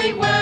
we were.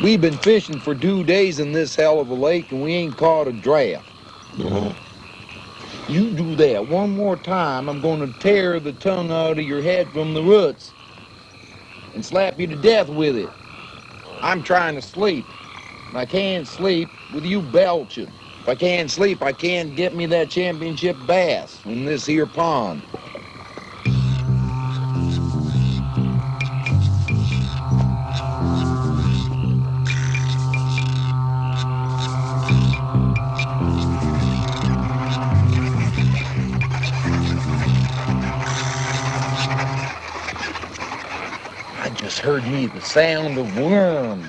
We've been fishing for two days in this hell of a lake and we ain't caught a draft. Uh-huh. You do that one more time, I'm gonna tear the tongue out of your head from the roots and slap you to death with it. I'm trying to sleep. I can't sleep with you belching. If I can't sleep, I can't get me that championship bass in this here pond. heard me the sound of worms.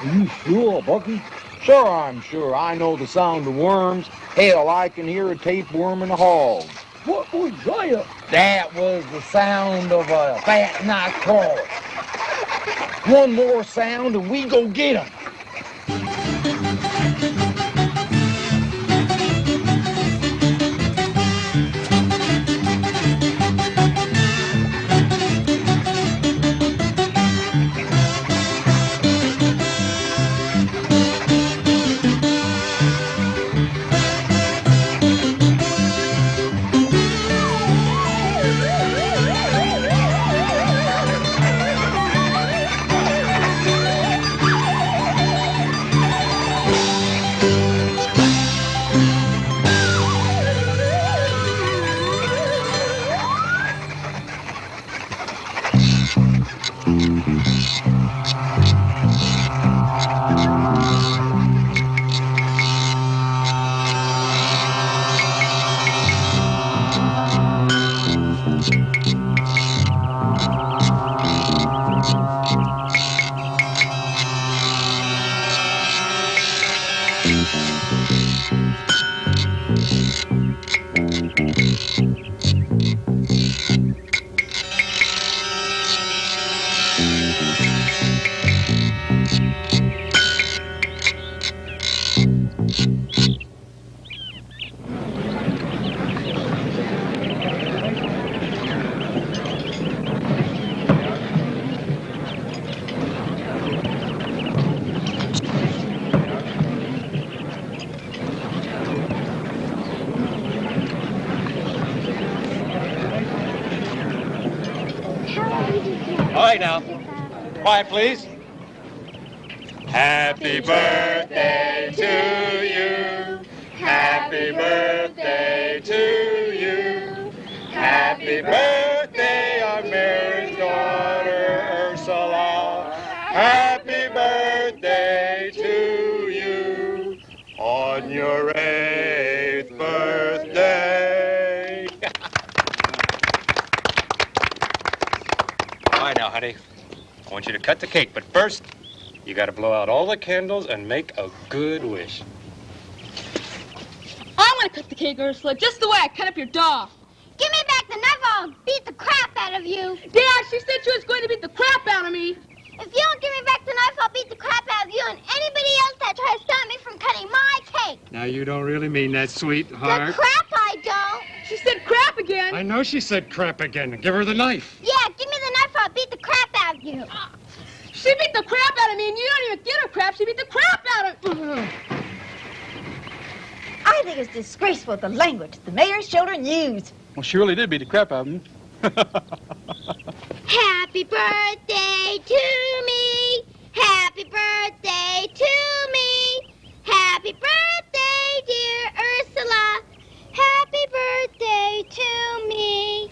Are you sure, Bucky? Sure, I'm sure. I know the sound of worms. Hell, I can hear a tapeworm in the hall. What was that? That was the sound of a fat night crawler. One more sound and we go get him. Quiet, please. Happy birthday want you to cut the cake, but first, you got to blow out all the candles and make a good wish. I'm gonna cut the cake, Ursula, just the way I cut up your doll. Give me back the knife, I'll beat the crap out of you. Dad, she said she was going to beat the crap out of me. If you don't give me back the knife, I'll beat the crap out of you and anybody else that tries to stop me from cutting my cake. Now, you don't really mean that, sweetheart. The crap I don't. She said crap again. I know she said crap again. Give her the knife. Yeah, give me the knife, I'll beat the crap out of you. She beat the crap out of me, and you don't even get her crap. She beat the crap out of. I think it's disgraceful the language the mayor's children use. Well, she really did beat the crap out of him. Happy birthday to me. Happy birthday to me. Happy birthday, dear Ursula. Happy birthday to me.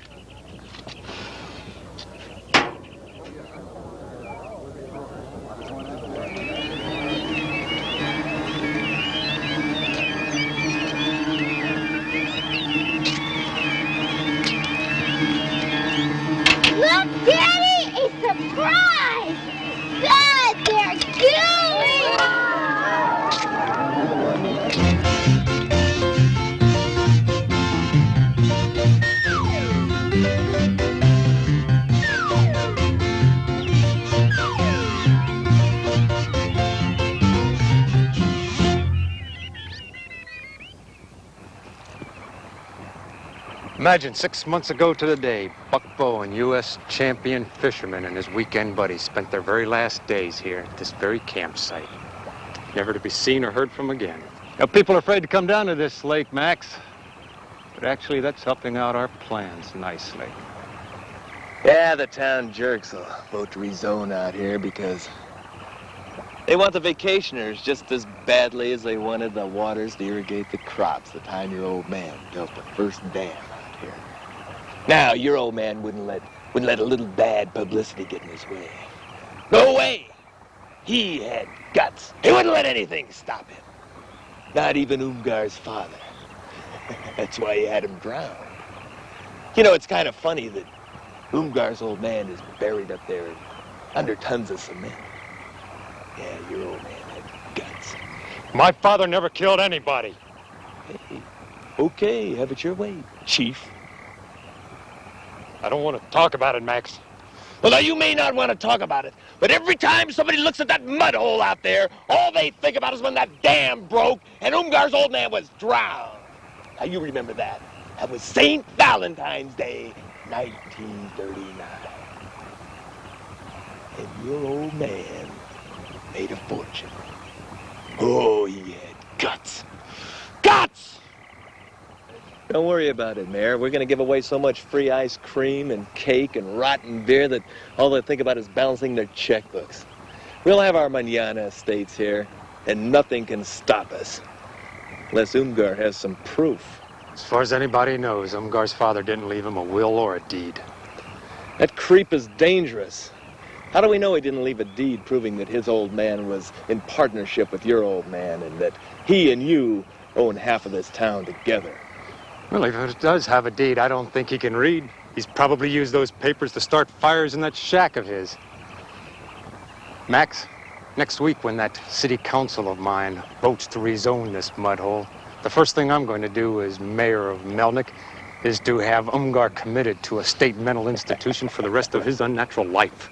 Imagine six months ago to the day, Buck Bowen, U.S. champion fisherman, and his weekend buddies spent their very last days here at this very campsite, never to be seen or heard from again. Now, people are afraid to come down to this lake, Max, but actually, that's helping out our plans nicely. Yeah, the town jerks will vote to rezone out here because they want the vacationers just as badly as they wanted the waters to irrigate the crops the time your old man built the first dam. Now, your old man wouldn't let wouldn't let a little bad publicity get in his way. No way! He had guts. He wouldn't let anything stop him. Not even Umgar's father. That's why he had him drowned. You know, it's kind of funny that Umgar's old man is buried up there under tons of cement. Yeah, your old man had guts. My father never killed anybody. Hey, okay, have it your way, Chief. I don't want to talk about it, Max. Well, now, you may not want to talk about it, but every time somebody looks at that mud hole out there, all they think about is when that dam broke and Umgar's old man was drowned. Now, you remember that. That was St. Valentine's Day, 1939. And your old man made a fortune. Oh, he had guts. Guts! Don't worry about it, Mayor. We're going to give away so much free ice cream and cake and rotten beer that all they think about is balancing their checkbooks. We'll have our manana estates here, and nothing can stop us. Unless Umgar has some proof. As far as anybody knows, Umgar's father didn't leave him a will or a deed. That creep is dangerous. How do we know he didn't leave a deed proving that his old man was in partnership with your old man and that he and you own half of this town together? Well, if it does have a deed, I don't think he can read. He's probably used those papers to start fires in that shack of his. Max, next week when that city council of mine votes to rezone this mud hole, the first thing I'm going to do as mayor of Melnick is to have Umgar committed to a state mental institution for the rest of his unnatural life.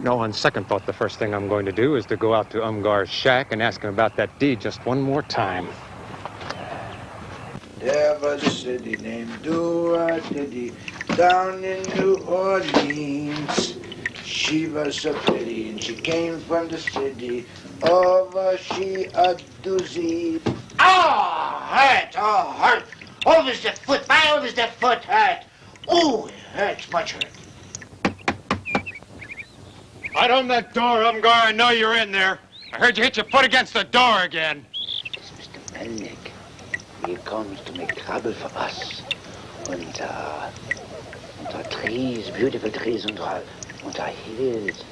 No, on second thought, the first thing I'm going to do is to go out to Umgar's shack and ask him about that deed just one more time. There was a city named Diddy down in New Orleans. She was so pretty and she came from the city over she a doozy. Oh, hurt, oh, hurt. Over's the foot, my over's the foot hurt. Oh, it hurts, much hurt. Right on that door, Umgar. I know you're in there. I heard you hit your foot against the door again. It's Mr. Melnick. He comes to make trouble for us. And, uh, and our trees, beautiful trees, and our, and our hills.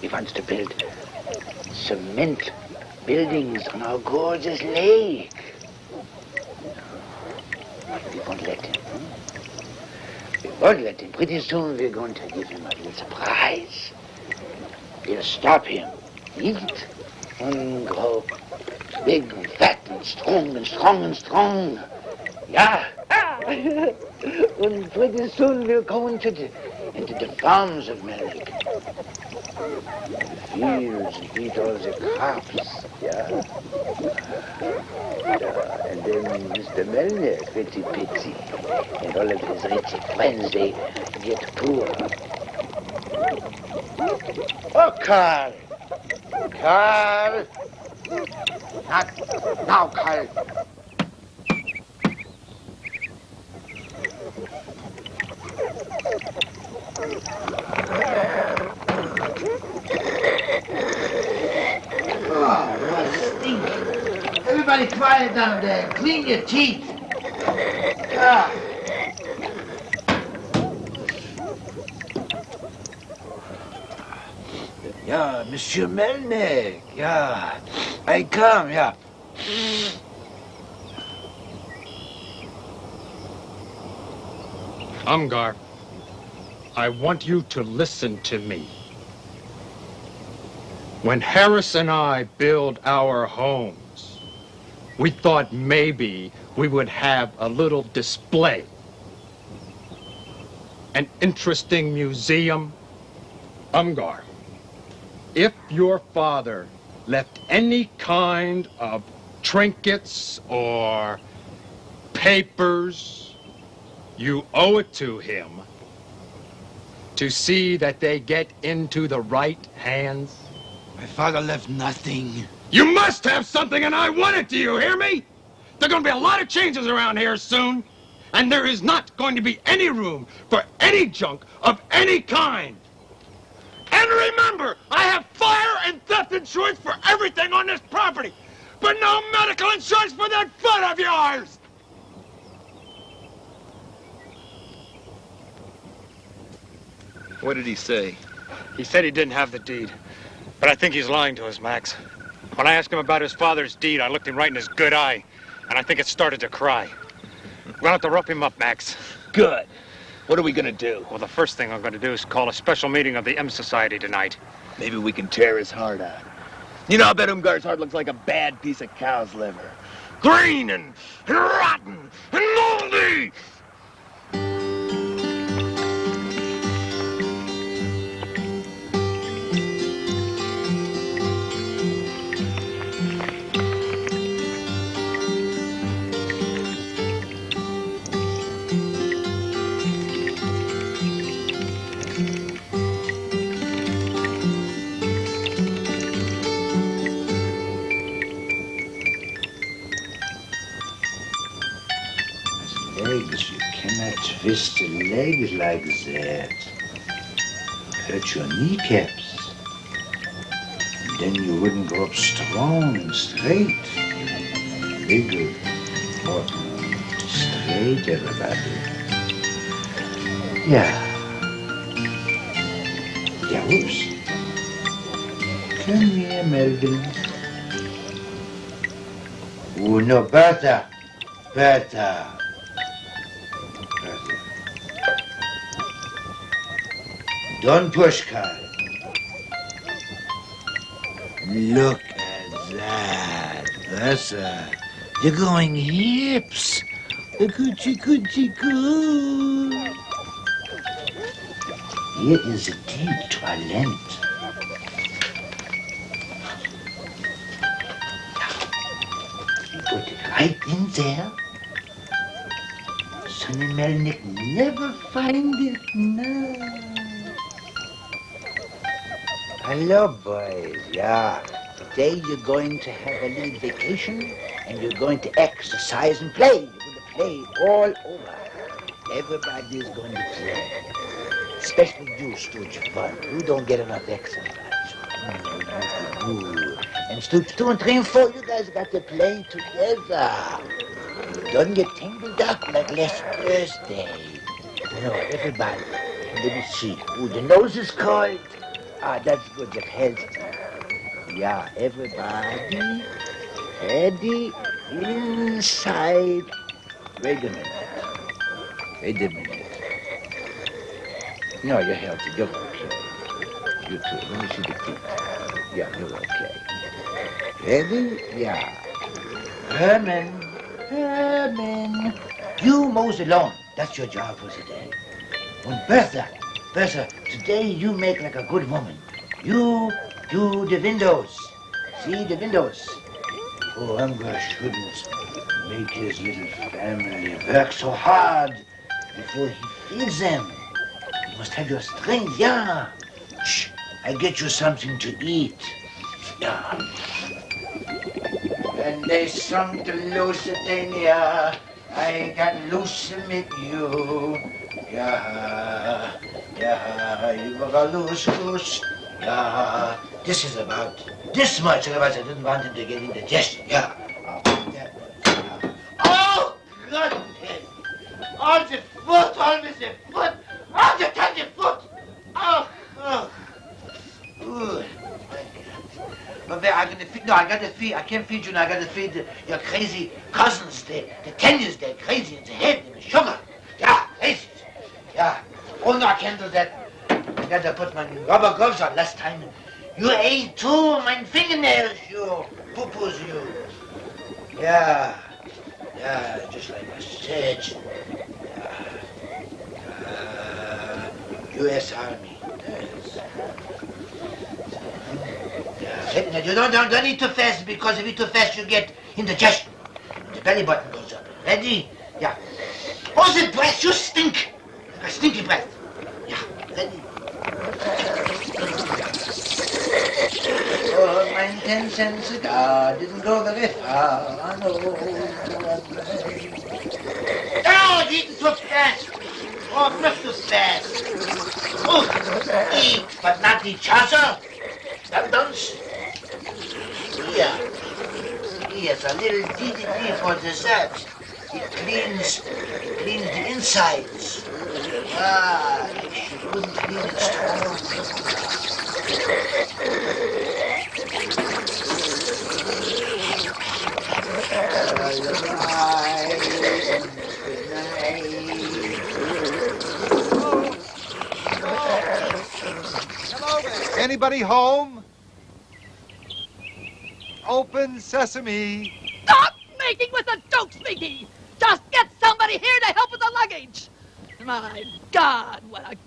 He wants to build cement buildings on our gorgeous lake. We won't let him. hmm? We won't let him. Pretty soon we're going to give him a little surprise. We'll stop him. Eat and grow big and fat and strong and strong and strong. Yeah. and pretty soon we'll go into the, into the farms of. The fields and eat all the crops. Yeah. Yeah, and then Mr. Melnick, Fitzy Pitsy, and all of his rich friends, they get poor. Oh, Carl. Carl. Not now, stink. Everybody quiet down there. Clean your teeth. Ah. Yeah, Monsieur Melnick. Yeah. I come, yeah. Umgar, I want you to listen to me. When Harris and I build our homes, we thought maybe we would have a little display. An interesting museum. Umgar, if your father left any kind of trinkets or papers, you owe it to him to see that they get into the right hands. My father left nothing. You must have something, and I want it. Do you hear me? There are going to be a lot of changes around here soon, and there is not going to be any room for any junk of any kind. And remember, I have fire and theft insurance for everything on this property, but no medical insurance for that foot of yours. What did he say? He said he didn't have the deed, but I think he's lying to us, Max. When I asked him about his father's deed, I looked him right in his good eye, and I think it started to cry. We'll have to rough him up, Max. Good. What are we gonna do? Well, the first thing I'm going to do is call a special meeting of the M Society tonight. Maybe we can tear his heart out. You know, I bet Umgar's heart looks like a bad piece of cow's liver. Green and, and rotten and moldy! Cannot twist a leg like that. Hurt your kneecaps. Then you wouldn't go up strong and straight. Bigger, more straight, everybody. Yeah. Yeah, whoops. Come here, Melvin. Oh, no. Bertha. Bertha. Don't push, Carl. Look at that. Bertha. You're going hips. The coochie coochie coo. Here is a deep toilet. You put it right in there. Sonny Melnick never find it now. Hello, boys. Yeah. Today you're going to have a little vacation and you're going to exercise and play. You're going to play all over. Everybody's going to play. Especially you, Stooge Fun. You don't get enough exercise. Ooh. And Stooge 2 and 3 and 4, you guys got to play together. Don't get tangled up like last Thursday. You know, everybody. Let me see. Ooh, the nose is cold. Ah, that's good. That helps. Yeah, everybody. Ready inside. Wait a minute. Wait a minute. No, you're healthy. You're okay. You too. Let me see the teeth. Yeah, you're okay. Ready? Yeah. Herman. Herman. You mows the lawn. That's your job for today. And Bertha. Bertha, today you make like a good woman. You do the windows. See the windows. Oh, Umgar shouldn't make his little family work so hard before he feeds them. You must have your strength, yeah. Shh, I get you something to eat. Yeah. And they sung to Lusitania. I got loose with you. Yeah, yeah, you goose. Yeah, this is about this much. Otherwise, I didn't want him to get indigestion. Yeah. Oh, goodness. All the foot, always the foot. All the the foot. Oh, oh. Ooh. But where I gonna feed? No, I gotta feed. I can't feed you now. I gotta feed the, your crazy cousins. The the teniers. They're crazy in the head. And the sugar. Yeah, crazy. Yeah. Oh no, I can't do that. I gotta put my rubber gloves on last time. You ate too, my fingernails, you poo-poos, you. Yeah. Yeah, just like I said. Yeah. Uh, U.S. Army. Yes. Yeah. You don't, don't, don't eat too fast because if you eat too fast, you get indigestion. The belly button goes up. Ready? Yeah. Oh, the breath, you stink. A stinky breath. Oh, my ten cent didn't go very far. I know. Oh, eating too fast. Oh, not too fast. Oh, eat, but not each other. Sometimes. Here. Here's a little DDT for dessert. It cleans, cleans the insides. Ah, if you wouldn't clean it strong. Anybody home? Open sesame. Stop making with the jokes, Mickey! Just get somebody here to help with the luggage! My God, what a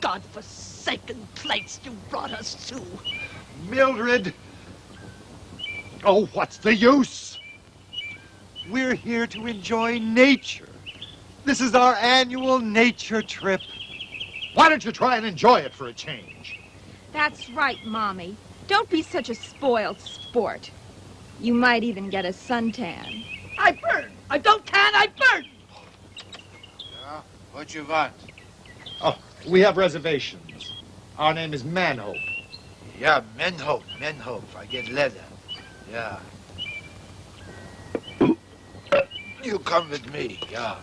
godforsaken place you brought us to! Mildred. Oh, what's the use? We're here to enjoy nature. This is our annual nature trip. Why don't you try and enjoy it for a change? That's right, Mommy. Don't be such a spoiled sport. You might even get a suntan. I burn! I don't can, I burn! Yeah, what you want? Oh, we have reservations. Our name is Manhope. Yeah, Menhope, Menhope. I get leather. Yeah. You come with me, yeah.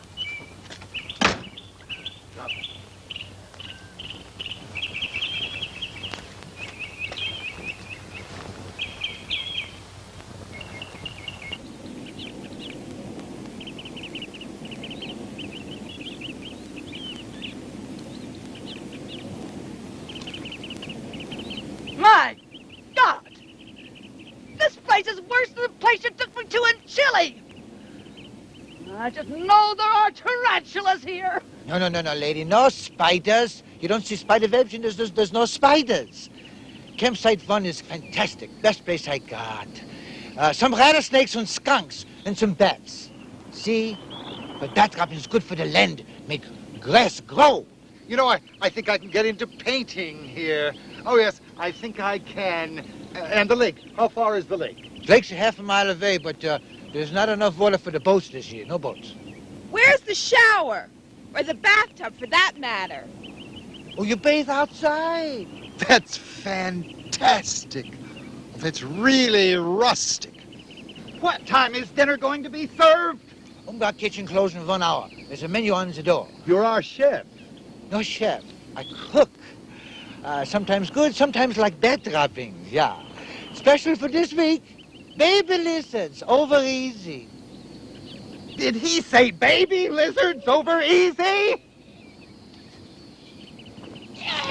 place is worse than the place you took me to in Chile. I just know there are tarantulas here. No, no, no, no, lady. No spiders. You don't see spider webs, and there's, there's, there's no spiders. Campsite fun is fantastic. Best place I got. Uh, some rattlesnakes and skunks and some bats. See? But bat trapping is good for the land. Make grass grow. You know, I, I think I can get into painting here. Oh, yes, I think I can. Uh, and the lake. How far is the lake? Lake's a half a mile away, but uh, there's not enough water for the boats this year. No boats. Where's the shower? Or the bathtub, for that matter? Oh, you bathe outside. That's fantastic. That's really rustic. What time is dinner going to be served? Um, our kitchen closed in one hour. There's a menu on the door. You're our chef. No chef. I cook. Uh, sometimes good, sometimes like bat droppings, yeah. Special for this week, baby lizards, over easy. Did he say baby lizards over easy?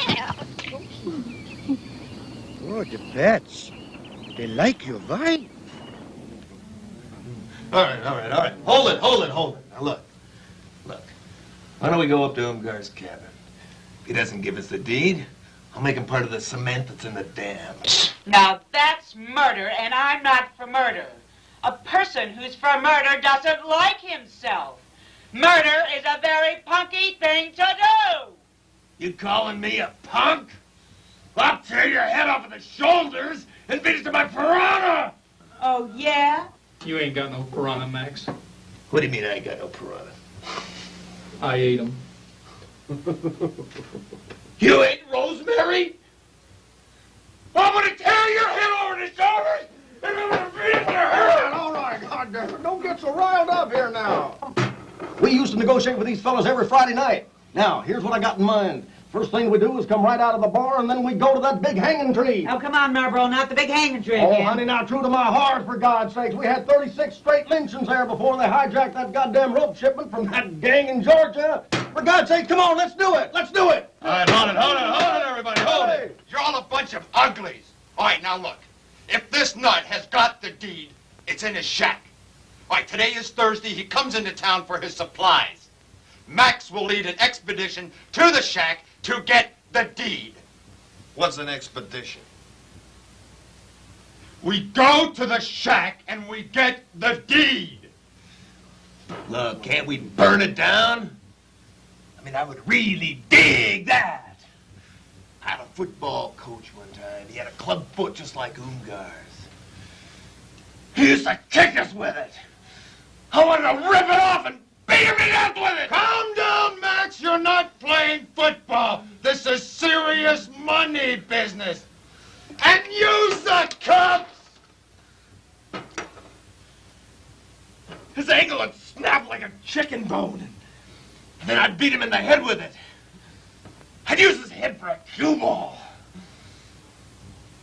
Yeah. Oh, the pets. They like your wife. All right, all right, all right. Hold it, hold it, hold it. Now look, look. Why don't we go up to Umgar's cabin? If he doesn't give us the deed, I'll make him part of the cement that's in the dam. Now that's murder, and I'm not for murder. A person who's for murder doesn't like himself. Murder is a very punky thing to do. You calling me a punk? I'll tear your head off at the shoulders and beat it to my piranha! Oh, yeah? You ain't got no piranha, Max. What do you mean I ain't got no piranha? I ate them. You ate rosemary? I'm gonna tear your head over the shoulders and I'm gonna beat it to her! All right, goddamn don't get so riled up here now. We used to negotiate with these fellas every Friday night. Now, here's what I got in mind. First thing we do is come right out of the bar, and then we go to that big hanging tree. Oh, come on, Marlboro, not the big hanging tree Oh, again. honey, now, true to my heart, for God's sakes. We had 36 straight lynchings there before they hijacked that goddamn rope shipment from that gang in Georgia. For God's sake, come on, let's do it. Let's do it. All right, hold it, hold it, hold it, everybody, hold it. You're all a bunch of uglies. All right, now look. If this nut has got the deed, it's in his shack. All right, today is Thursday. He comes into town for his supplies. Max will lead an expedition to the shack to get the deed. What's an expedition? We go to the shack and we get the deed. Look, can't we burn it down? I mean, I would really dig that. I had a football coach one time. He had a club foot just like Umgar's. He used to kick us with it. I wanted to rip it off and beat him to death with it. Calm down, Max. You're not playing football. This is serious money business. And use the cups. His ankle would snap like a chicken bone. And then I'd beat him in the head with it. I'd use his head for a cue ball.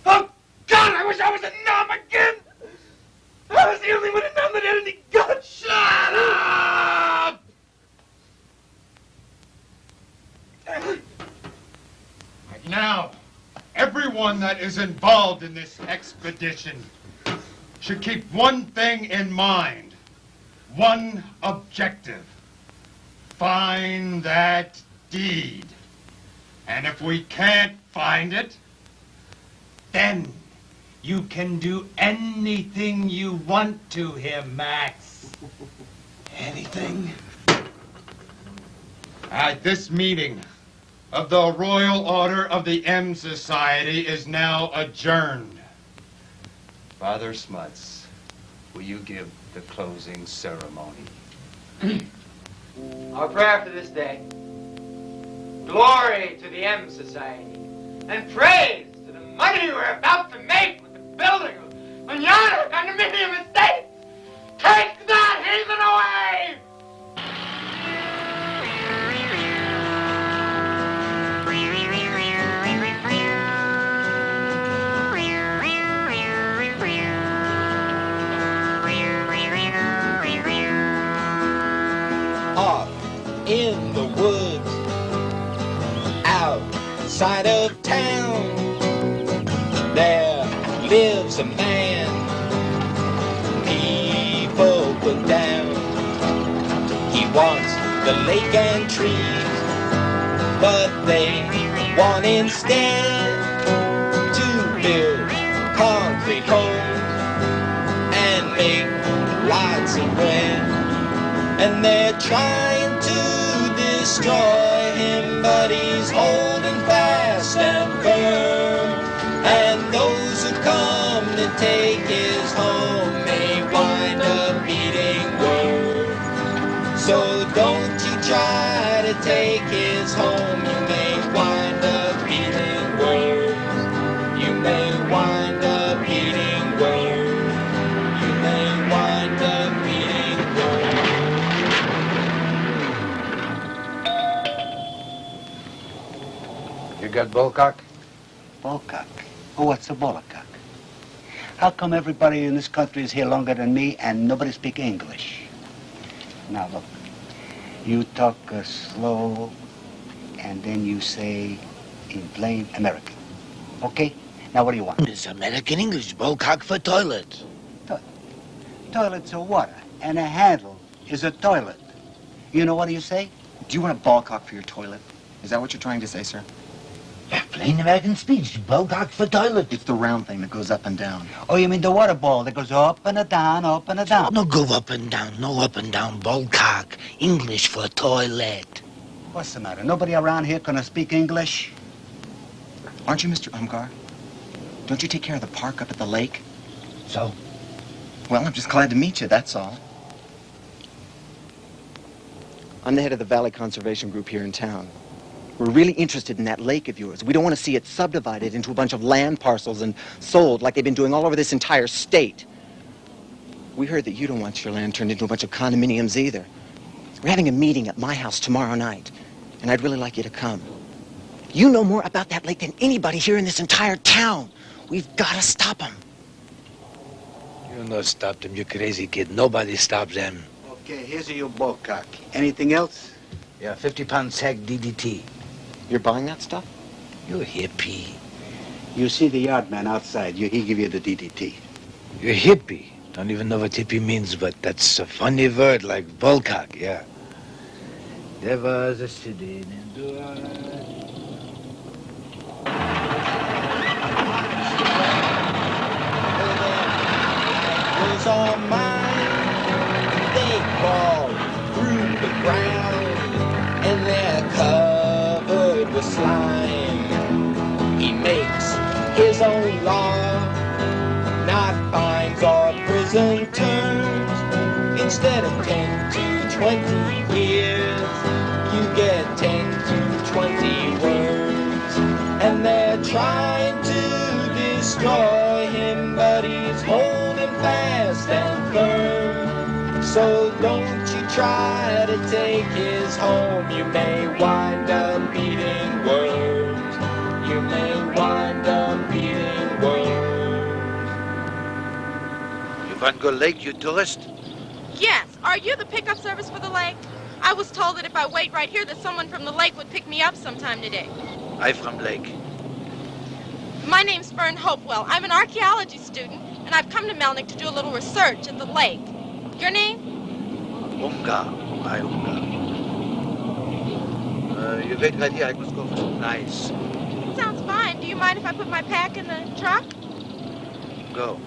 Oh, God, I wish I was a 'Nam again. I was the only one in 'Nam that had any guts. Shut up! Now, everyone that is involved in this expedition should keep one thing in mind. One objective. Find that deed. And if we can't find it, then you can do anything you want to him, Max. Anything? At this meeting of the Royal Order of the M Society is now adjourned. Father Smuts, will you give the closing ceremony? Our prayer for this day. Glory to the M Society. And praise to the money we're about to make with the building of Manana Condominium Estates. Take that heathen away! Outside of town, there lives a man people down. He wants the lake and trees, but they want instead to build concrete homes and make lots of bread. And they're trying to destroy him, but he's holding take his home may wind up eating worms. So don't you try to take his home, you may wind up eating worms. You may wind up eating worms. You may wind up eating worms. You got bullcock? Bullcock? Oh, what's a bullcock? How come everybody in this country is here longer than me and nobody speak English? Now look, you talk uh, slow and then you say in plain American. Okay? Now what do you want? It's American English, bullcock for toilet. Toilet's a water and a handle is a toilet. You know what do you say? Do you want a ball cock for your toilet? Is that what you're trying to say, sir? Plain American speech, bullcock for toilet. It's the round thing that goes up and down. Oh, you mean the water ball that goes up and a down, up and a down? No go up and down, no up and down, bullcock. English for toilet. What's the matter? Nobody around here gonna speak English? Aren't you Mr. Umgar? Don't you take care of the park up at the lake? So? Well, I'm just glad to meet you, that's all. I'm the head of the Valley Conservation Group here in town. We're really interested in that lake of yours. We don't want to see it subdivided into a bunch of land parcels and sold like they've been doing all over this entire state. We heard that you don't want your land turned into a bunch of condominiums either. We're having a meeting at my house tomorrow night, and I'd really like you to come. You know more about that lake than anybody here in this entire town. We've got to stop them. You'll not stop them, you crazy kid. Nobody stops them. Okay, here's your bullcock. Anything else? Yeah, 50 pound sack DDT. You're buying that stuff? You're a hippie. You see the yard man outside. You, he give you the DDT. You're hippie. Don't even know what hippie means, but that's a funny word like bullcock, yeah. There was a city named was all mine. They crawl through the ground and they're try to take his home. You may wind up eating worms. You may wind up eating worms. You want to go lake, you tourist? Yes. Are you the pickup service for the lake? I was told that if I wait right here, that someone from the lake would pick me up sometime today. I from lake. My name's Fern Hopewell. I'm an archaeology student, and I've come to Melnick to do a little research at the lake. Your name? Unga. I Unga. Uh, you wait right here. I must go for some ice. Sounds fine. Do you mind if I put my pack in the truck? Go.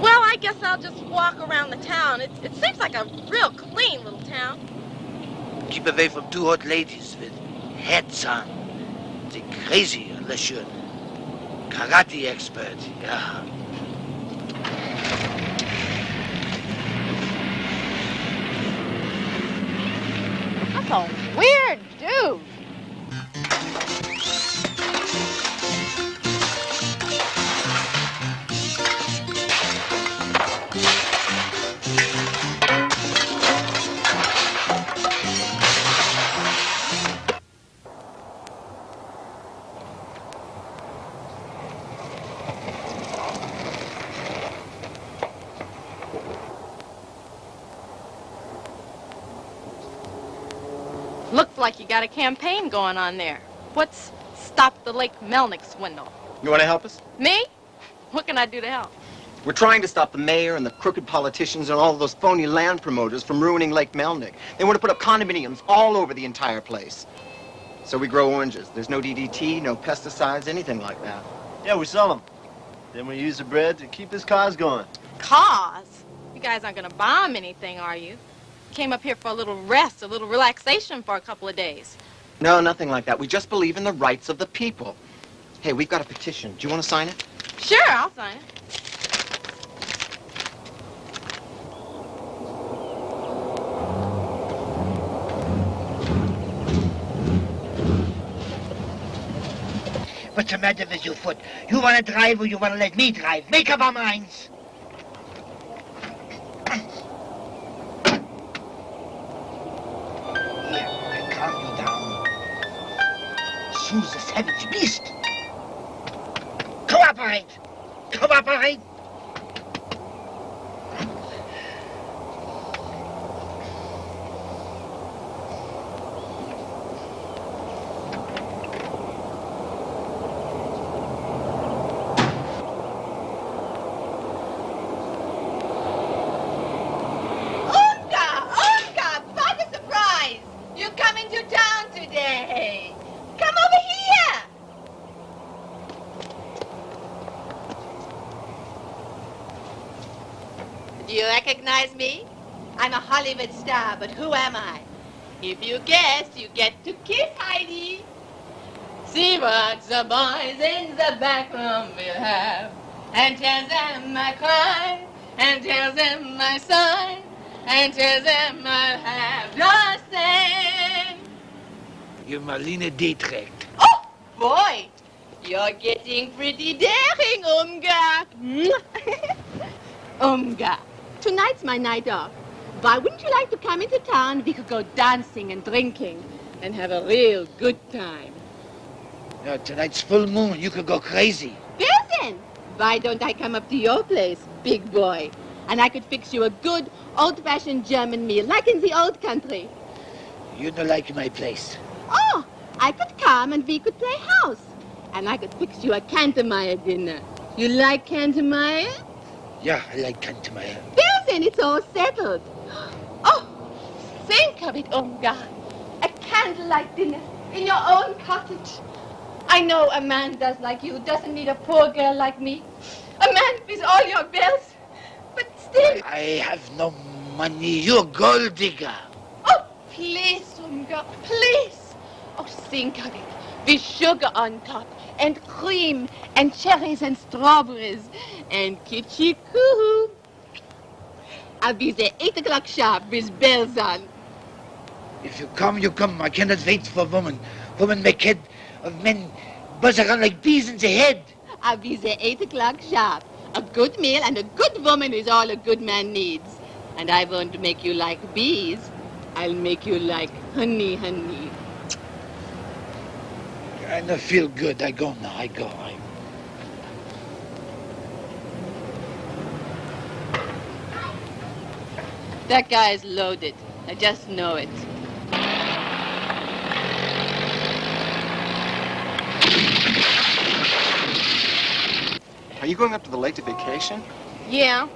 Well, I guess I'll just walk around the town. It, it seems like a real clean little town. Keep away from two hot ladies with hats on. They're crazy unless you're a karate expert. Yeah. Weird dude. Got a campaign going on there. What's Stop the Lake Melnick swindle? You want to help us? Me? What can I do to help? We're trying to stop the mayor and the crooked politicians and all of those phony land promoters from ruining Lake Melnick. They want to put up condominiums all over the entire place. So we grow oranges. There's no DDT, no pesticides, anything like that. Yeah, we sell them. Then we use the bread to keep this cause going. Cause? You guys aren't gonna bomb anything, are you? Came up here for a little rest, a little relaxation for a couple of days. No, nothing like that. We just believe in the rights of the people. Hey, we've got a petition. Do you want to sign it? Sure, I'll sign it. What's the matter with your foot? You want to drive or you want to let me drive? Make up our minds. Star, but who am I? If you guess, you get to kiss Heidi. See what the boys in the back room will have. And tell them I cry, and tell them I sigh, and tell them I'll have the same. You're Marlene Dietrich. Oh, boy, you're getting pretty daring, Umgar. Umgar, tonight's my night off. Why wouldn't you like to come into town? We could go dancing and drinking and have a real good time. No, tonight's full moon. You could go crazy. Well then, why don't I come up to your place, big boy? And I could fix you a good, old-fashioned German meal, like in the old country. You don't like my place. Oh, I could come and we could play house. And I could fix you a Cantermeyer dinner. You like Cantermeyer? Yeah, I like Kantemeyer. Well then, it's all settled. Think of it, Umgar. A candlelight dinner in your own cottage. I know a man does like you doesn't need a poor girl like me. A man with all your bills. But still, I have no money. You're a gold digger. oh, please, Umgar, please. Oh, think of it. With sugar on top, and cream, and cherries and strawberries, and kitschy coo. I'll be there 8 o'clock sharp with bells on. If you come, you come. I cannot wait for women. Women make head of men buzz around like bees in the head. I'll be there 8 o'clock sharp. A good meal and a good woman is all a good man needs. And I won't make you like bees. I'll make you like honey, honey. I don't feel good. I go now. I go. I... That guy is loaded. I just know it. You going up to the lake to vacation? Yeah.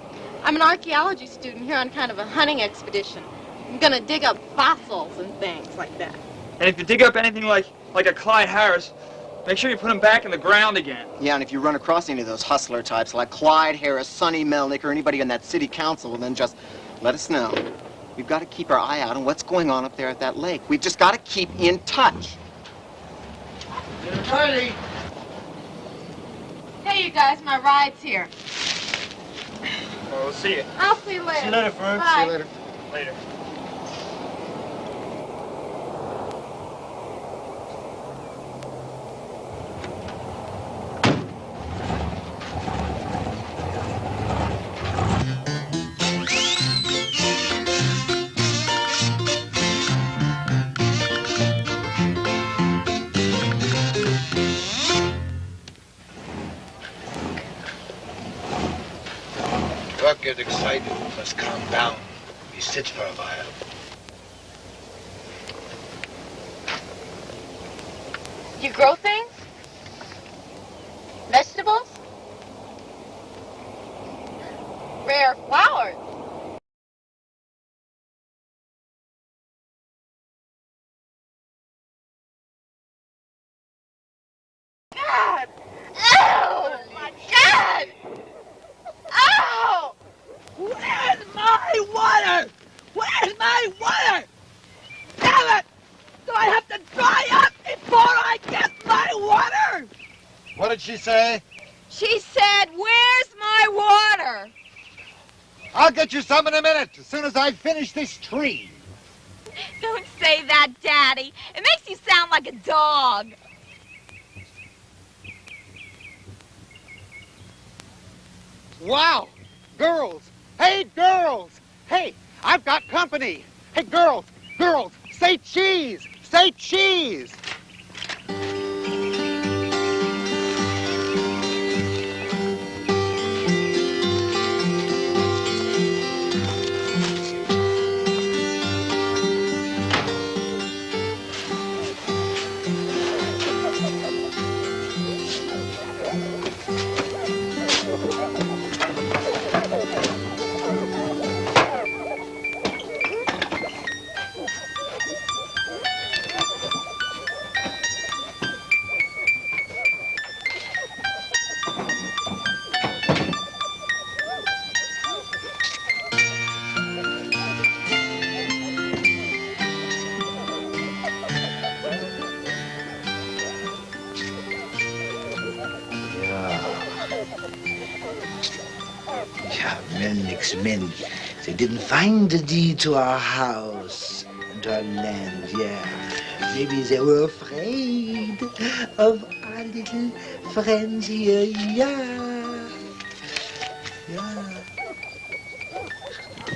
I'm an archaeology student here on kind of a hunting expedition. I'm gonna dig up fossils and things like that. And if you dig up anything like like a Clyde Harris, make sure you put him back in the ground again. Yeah, and if you run across any of those hustler types like Clyde Harris, Sonny Melnick, or anybody in that city council, then just let us know. We've got to keep our eye out on what's going on up there at that lake. We've just got to keep in touch. Charlie. Hey, you guys, my ride's here. Well, we'll see you. I'll see you later. See you later, Fern. Bye. See you later. Later. must calm down. He sits for a while. You grow things? Vegetables? Rare flowers? She say? She said, where's my water? I'll get you some in a minute, as soon as I finish this tree. Don't say that, Daddy. It makes you sound like a dog. Wow! Girls! Hey, girls! Hey, I've got company! Hey, girls! Girls! Say cheese! Say cheese! Find the deed to our house and our land, yeah. Maybe they were afraid of our little friends here, yeah. Yeah.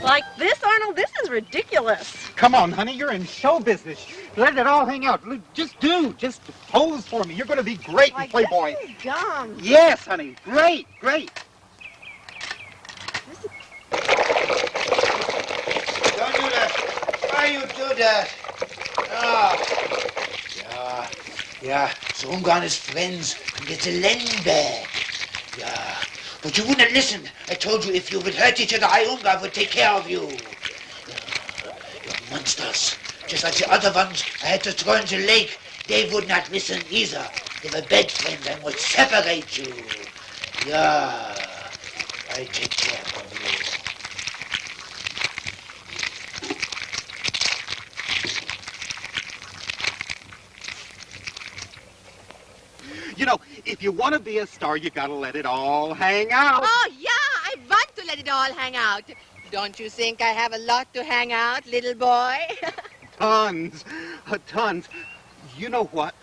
Like this, Arnold? This is ridiculous. Come on, honey, you're in show business. Let it all hang out. Just do. Just pose for me. You're going to be great in Playboy. Dumb. Yes, honey. Great, great. Don't do that. Why you do that? Ah. Yeah, yeah. So Umgar and his friends can get the land back. Yeah. But you wouldn't listen. I told you if you would hurt each other, I, would take care of you. Yeah. You're monsters. Just like the other ones I had to throw in the lake. They would not listen either. They were bad friends and would separate you. Yeah. I take care of you. You know, if you want to be a star, you got to let it all hang out. Oh, yeah, I want to let it all hang out. Don't you think I have a lot to hang out, little boy? Tons. Uh, tons. You know what?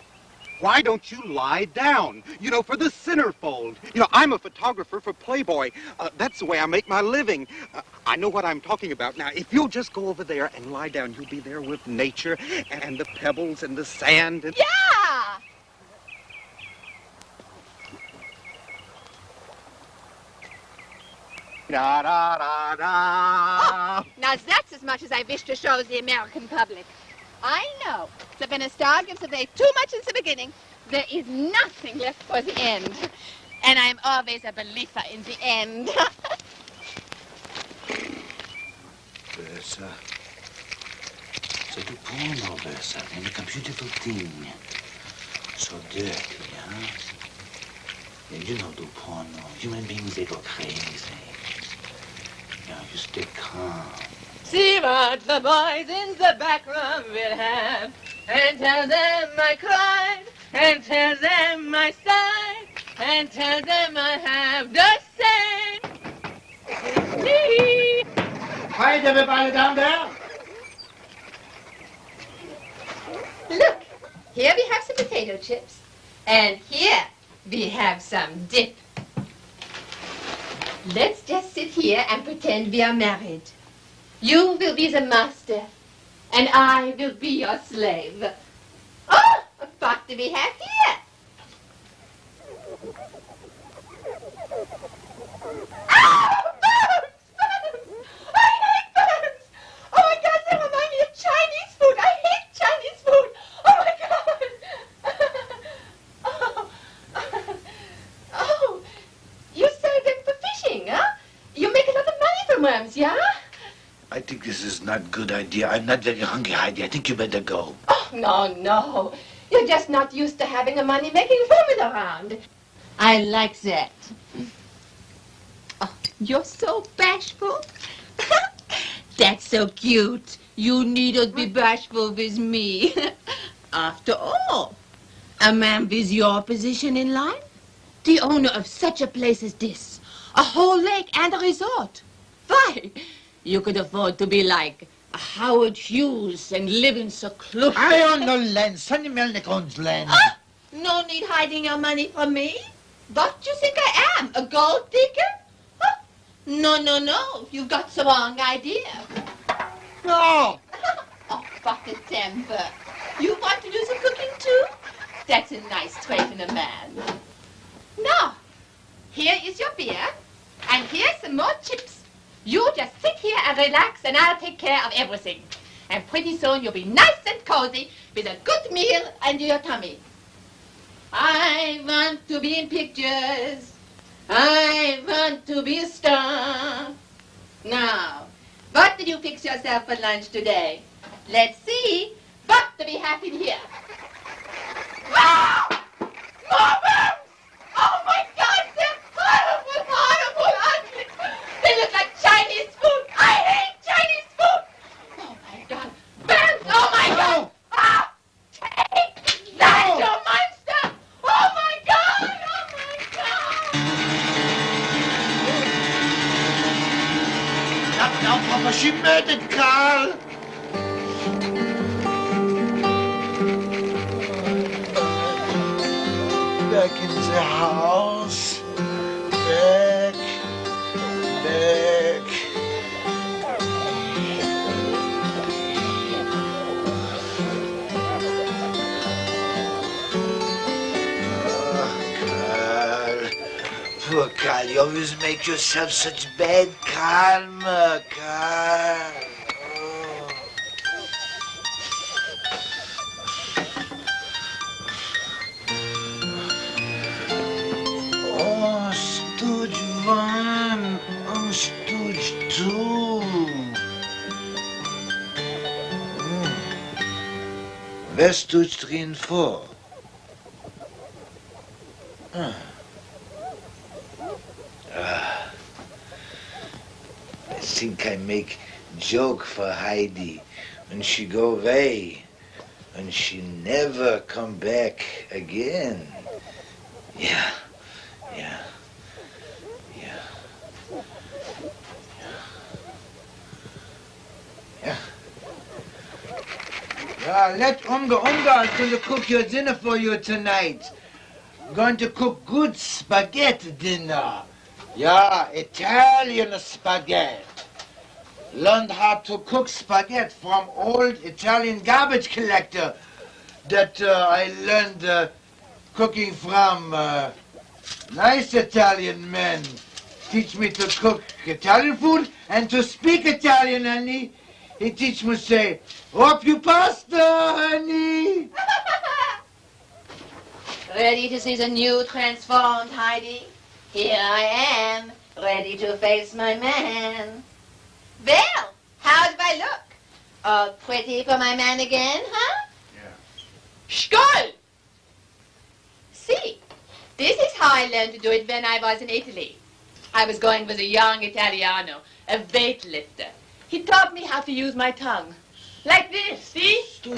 Why don't you lie down? You know, for the centerfold. You know, I'm a photographer for Playboy. Uh, that's the way I make my living. Uh, I know what I'm talking about. Now, if you'll just go over there and lie down, you'll be there with nature and the pebbles and the sand. And... yeah! Da da da da. Oh, now that's as much as I wish to show the American public. I know that when a star gives away too much in the beginning, there is nothing left for the end. And I'm always a believer in the end. Bertha. C'est du porno, Bertha. They make a beautiful thing. So dirty, eh? huh? Yeah, you know do porno. Human beings, they go crazy. Yeah, you stay calm. See what the boys in the back room will have. And tell them I cried. And tell them I sighed. And tell them I have the same. See? Hi, everybody down there. Look, here we have some potato chips. And here we have some dip. Let's just sit here and pretend we are married. You will be the master, and I will be your slave. Oh, what do we have here? Ah, bugs! Bugs! I hate bugs! Oh my God, they remind me of Chinese food. I hate Chinese food. Oh my God! Oh, oh, you sell them for fishing, huh? You make a lot of money Mams, yeah? I think this is not good idea. I'm not very hungry, Heidi. I think you better go. Oh, no, no. You're just not used to having a money-making woman around. I like that. Oh, you're so bashful. That's so cute. You needn't be bashful with me. After all, a man with your position in life, the owner of such a place as this, a whole lake and a resort. Why, you could afford to be like Howard Hughes and live in seclusion. I own no land. Sonny Melnick owns land. Ah! No need hiding your money from me. What do you think I am, a gold digger? Huh? No, no, no. You've got the wrong idea. No. oh, a temper. You want to do some cooking too? That's a nice trait in a man. Now, here is your beer, and here's some more chips. You just sit here and relax, and I'll take care of everything. And pretty soon you'll be nice and cozy with a good meal and your tummy. I want to be in pictures. I want to be a star. Now, what did you fix yourself for lunch today? Let's see. But to be happy here. Wow! Oh my God, they're ugly. They look like Chinese food. I hate Chinese food. Oh my God, worms! Oh my God! Ah! Take that, you monster! Oh my God! Oh my God! Not now, Papa. She murdered Carl. Back in the house. Carl. You always make yourself such bad karma, Carl. Oh, Stooge two. Stooge three and four? Ah. I think I make joke for Heidi when she go away and she never come back again. Yeah, yeah, yeah, yeah. Yeah, let Unga Unga is going to cook your dinner for you tonight. Going to cook good spaghetti dinner. Yeah, Italian spaghetti. Learned how to cook spaghetti from old Italian garbage collector that uh, I learned uh, cooking from uh, nice Italian men. Teach me to cook Italian food and to speak Italian, honey. He teach me say, "Hope you pasta, honey." Ready to see the new transformed Heidi? Here I am, ready to face my man. Well, how do I look? All pretty for my man again, huh? Yeah. Skull! See, this is how I learned to do it when I was in Italy. I was going with a young Italiano, a weightlifter. He taught me how to use my tongue. Like this, see? Two.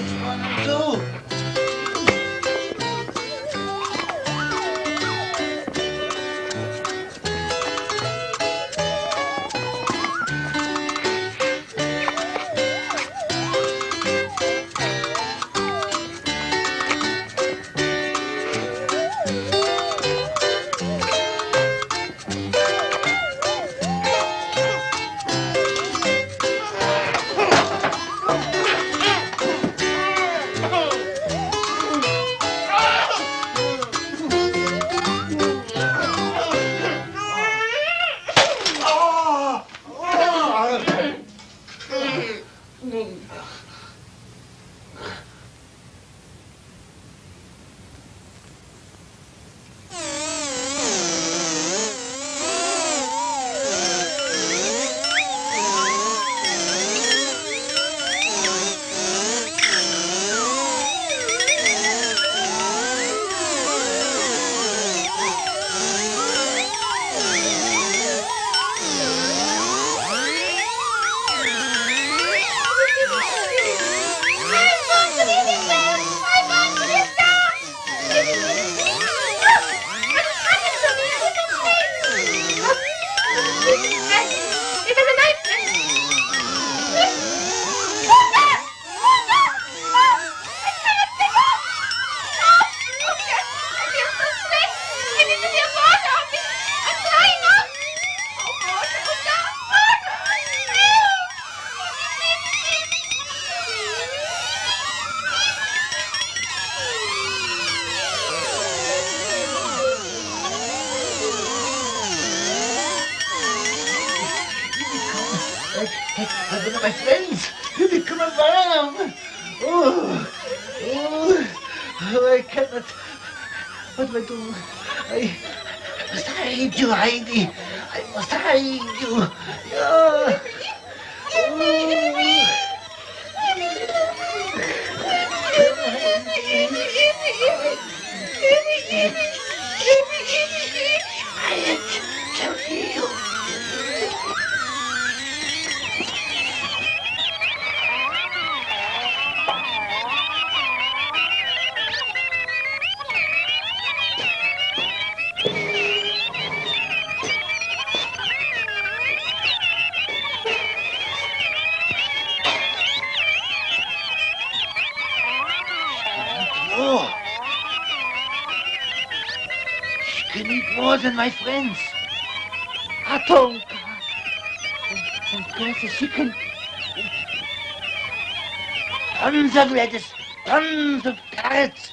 Of tons of carrots.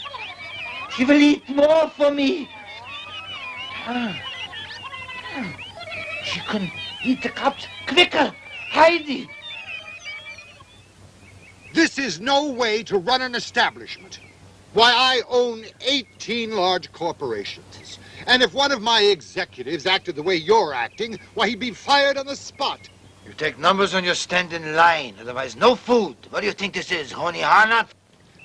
She will eat more for me. She can eat the cups quicker. Heidi. This is no way to run an establishment. Why, I own 18 large corporations. And if one of my executives acted the way you're acting, why, he'd be fired on the spot. You take numbers when you stand in line, otherwise no food. What do you think this is, Honey Harnut?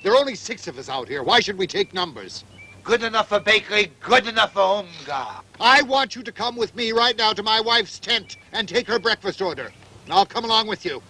There are only six of us out here. Why should we take numbers? Good enough for bakery, good enough for home, Gar. I want you to come with me right now to my wife's tent and take her breakfast order. And I'll come along with you.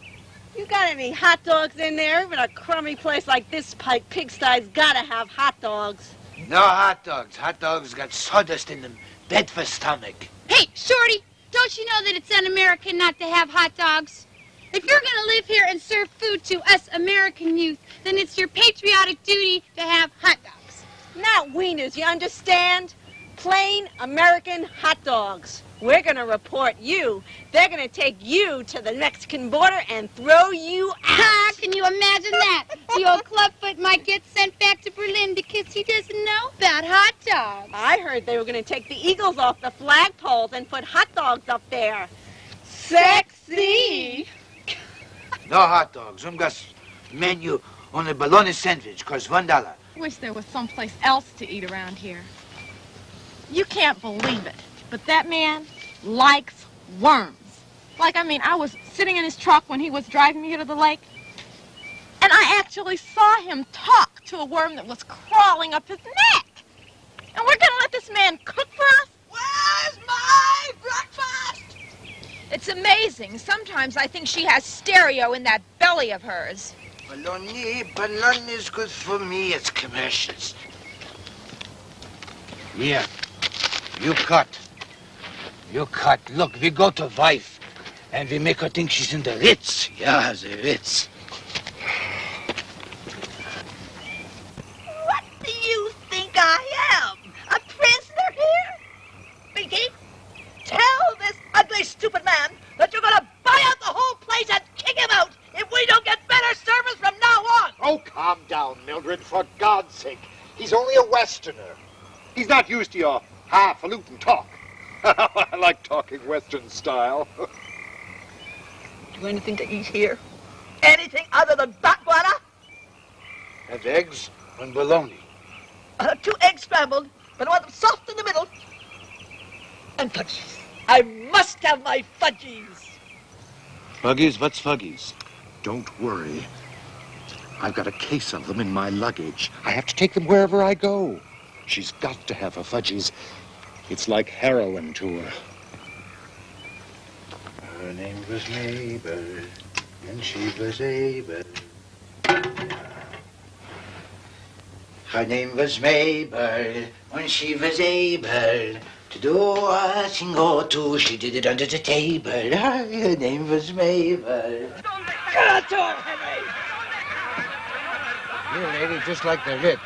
You got any hot dogs in there? Even a crummy place like this pike pigsty's gotta have hot dogs. No hot dogs. Hot dogs got sawdust in them. Bad for stomach. Hey, Shorty, don't you know that it's un-American not to have hot dogs? If you're gonna live here and serve food to us American youth, then it's your patriotic duty to have hot dogs. Not wieners, you understand? Plain American hot dogs. We're gonna report you. They're gonna take you to the Mexican border and throw you Ah, can you imagine that? The old clubfoot might get sent back to Berlin because he doesn't know about hot dogs. I heard they were gonna take the eagles off the flagpoles and put hot dogs up there. Sexy! No hot dogs. Um got menu on a bologna sandwich costs one dollar. Wish there was someplace else to eat around here. You can't believe it, but that man likes worms. Like, I mean, I was sitting in his truck when he was driving me here to the lake, and I actually saw him talk to a worm that was crawling up his neck. And we're gonna let this man cook for us? Where's my breakfast? It's amazing. Sometimes I think she has stereo in that belly of hers. Bologna, bologna is good for me. It's commercials. Here, you cut. You cut. Look, we go to wife, and we make her think she's in the Ritz. Yeah, the Ritz. What do you think I am? A prisoner here? Binky, tell this ugly, stupid man that you're gonna buy out the whole place and kick him out if we don't get better service from now on. Oh, calm down, Mildred, for God's sake. He's only a Westerner. He's not used to your highfalutin talk. I like talking Western style. Do you have anything to eat here? Anything other than batwana? Have eggs and bologna. Uh, two eggs scrambled, but I want them soft in the middle. And fudgies. I must have my fudgies. Fuggies? What's Fuggies? Don't worry. I've got a case of them in my luggage. I have to take them wherever I go. She's got to have her Fudgies. It's like heroin to her. Her name was Mabel, and she was able. Her name was Mabel, when she was able to do a thing or two. She did it under the table. Her name was Mabel. Get to her, Henry! You lady, just like the Ritz.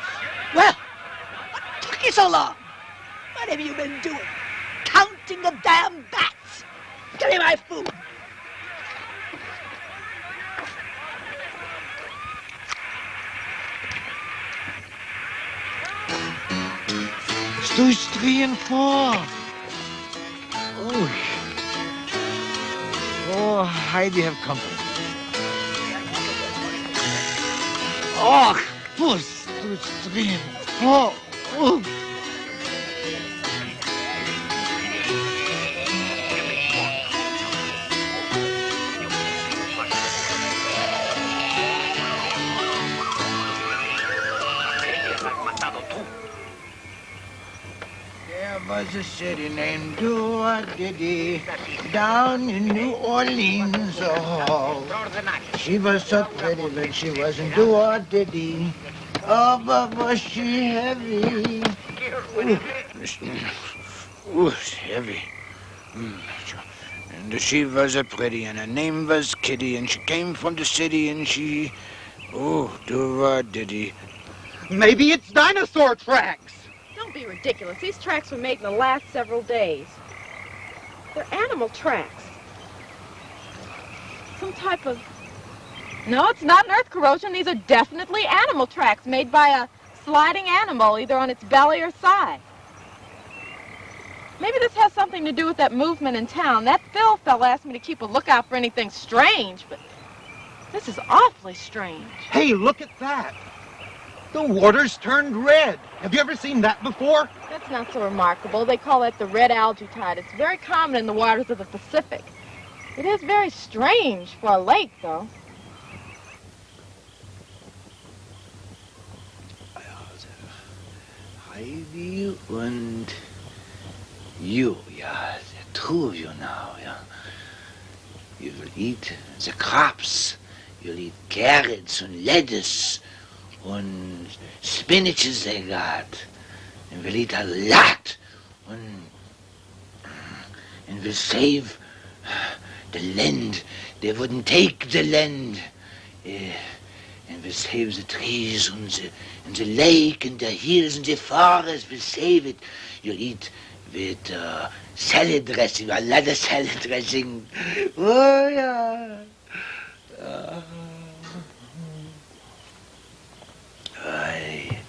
Well, what took you so long? What have you been doing? Counting the damn bats! Give me my food! Stage three and four. Oh. Oh, Heidi have company. Oh, puss, puss, drin. Oh, oh. Was a city named Diddy down in New Orleans. Oh, she was so pretty, but she wasn't Diddy. Oh, but was she heavy? Ooh, it's heavy. Mm. And she was a pretty, and her name was Kitty, and she came from the city, and she, oh, Diddy. Maybe it's dinosaur tracks. Don't be ridiculous. These tracks were made in the last several days. They're animal tracks. Some type of... No, it's not an earth corrosion. These are definitely animal tracks made by a sliding animal, either on its belly or side. Maybe this has something to do with that movement in town. That Phil fella asked me to keep a lookout for anything strange, but this is awfully strange. Hey, look at that. The water's turned red. Have you ever seen that before? That's not so remarkable. They call that the red algae tide. It's very common in the waters of the Pacific. It is very strange for a lake, though. Heidi und you, yeah, the two of you now, yeah. You will eat the crops. You'll eat carrots and lettuce and spinaches they got. And we'll eat a lot. And, and we'll save the land. They wouldn't take the land. Eh, and we'll save the trees and the, and the lake and the hills and the forest. We'll save it. You'll eat with uh, salad dressing, a lot of salad dressing. Oh, yeah. Uh, Aye.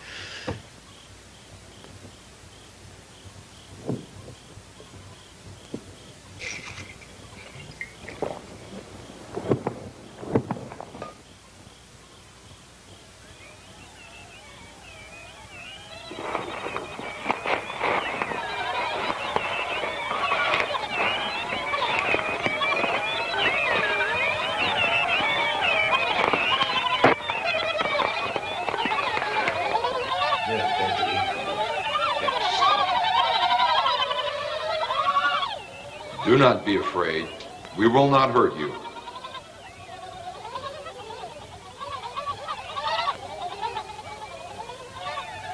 Do not be afraid. We will not hurt you.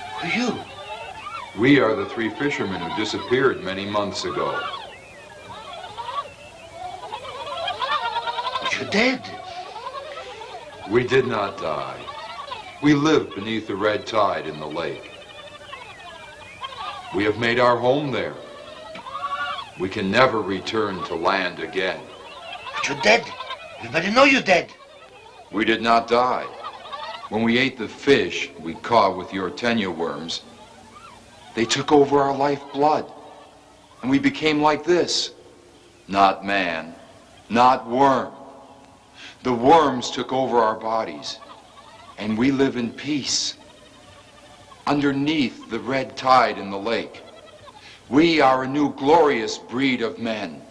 Who are you? We are the three fishermen who disappeared many months ago. But you're dead. We did not die. We live beneath the red tide in the lake. We have made our home there. We can never return to land again. You're dead. Everybody know you're dead. We did not die. When we ate the fish we caught with your tenure worms, they took over our lifeblood. And we became like this. Not man, not worm. The worms took over our bodies. And we live in peace. Underneath the red tide in the lake. We are a new glorious breed of men.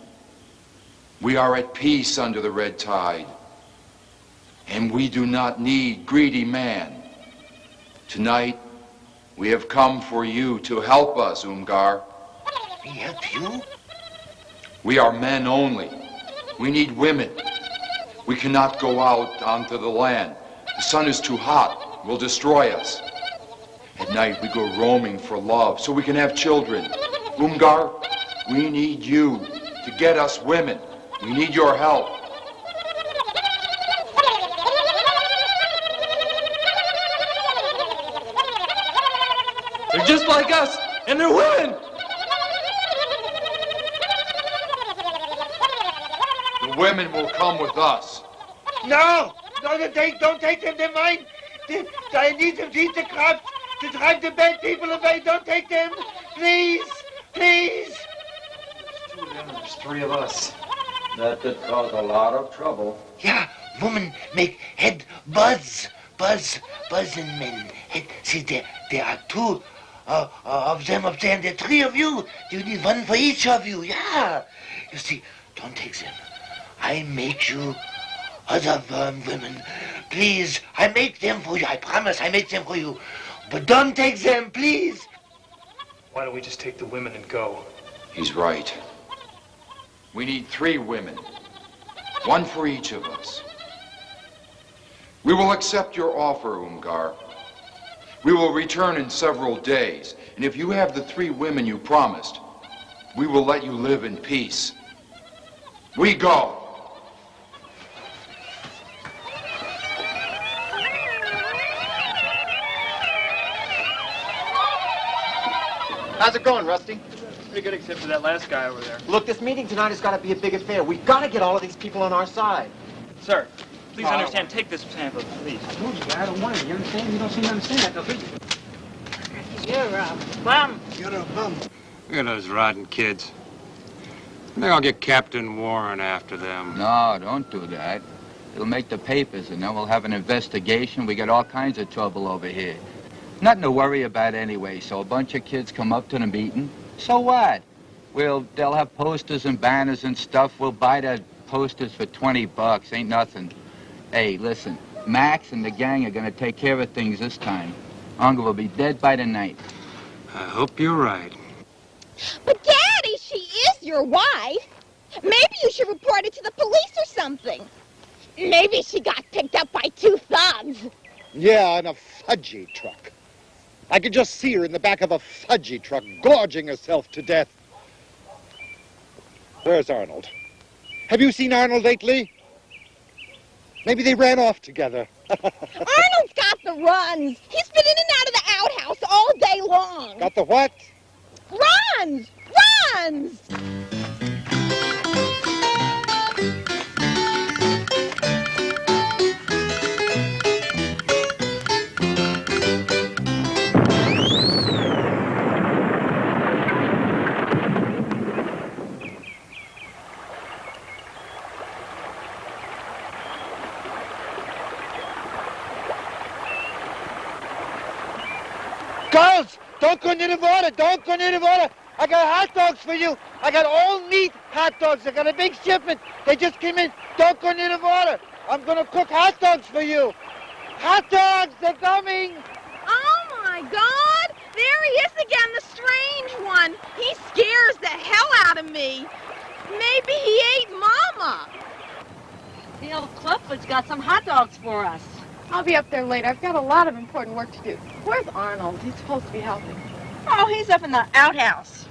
We are at peace under the red tide. And we do not need greedy man. Tonight, we have come for you to help us, Umgar. We help you? We are men only. We need women. We cannot go out onto the land. The sun is too hot, will destroy us. At night, we go roaming for love so we can have children. Umgar, we need you to get us women. We need your help. They're just like us, and they're women. The women will come with us. No! No, don't take, don't take them. They're mine. They, I need them to eat the crops, to drive the bad people away. Don't take them. Please. Please. Two of them, there's three of us. That could cause a lot of trouble. Yeah, women make head buzz, buzz, buzzing men. Head, see, there, there are two uh, uh, of them up there, and there are three of you. You need one for each of you, yeah. You see, don't take them. I make you other worm women. Please, I make them for you. I promise I make them for you. But don't take them, please. Why don't we just take the women and go? He's right. We need three women. One for each of us. We will accept your offer, Umgar. We will return in several days, and if you have the three women you promised, we will let you live in peace. We go. How's it going, Rusty? Pretty good except for that last guy over there. Look, this meeting tonight has got to be a big affair. We've got to get all of these people on our side. Sir, please Oh. understand. Take this pamphlet, please. I told you, I don't want it. You understand? You don't seem to understand that, do you? You're a bum. You're a bum. Look at those rotten kids. I think I'll get Captain Warren after them. No, don't do that. It'll make the papers, and then we'll have an investigation. We get all kinds of trouble over here. Nothing to worry about anyway. So a bunch of kids come up to the meeting. So what? We'll they'll have posters and banners and stuff. We'll buy the posters for 20 bucks. Ain't nothing. Hey, listen. Max and the gang are gonna take care of things this time. Uncle will be dead by tonight. I hope you're right. But Daddy, she is your wife. Maybe you should report it to the police or something. Maybe she got picked up by two thugs. Yeah, in a fudgy truck. I could just see her in the back of a fudgy truck, gorging herself to death. Where's Arnold? Have you seen Arnold lately? Maybe they ran off together. Arnold's got the runs. He's been in and out of the outhouse all day long. Got the what? Runs! Runs! Girls, don't go near the water. Don't go near the water. I got hot dogs for you. I got all meat hot dogs. I got a big shipment. They just came in. Don't go near the water. I'm going to cook hot dogs for you. Hot dogs, they're coming. Oh my God! There he is again, the strange one. He scares the hell out of me. Maybe he ate Mama. The old Clubfoot's got some hot dogs for us. I'll be up there later. I've got a lot of important work to do. Where's Arnold? He's supposed to be helping. Oh, he's up in the outhouse.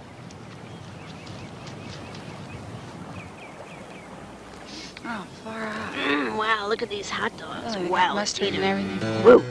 Oh, far out. Mm, wow, look at these hot dogs. Oh, wow, mustard eat and 'em. everything. Woo.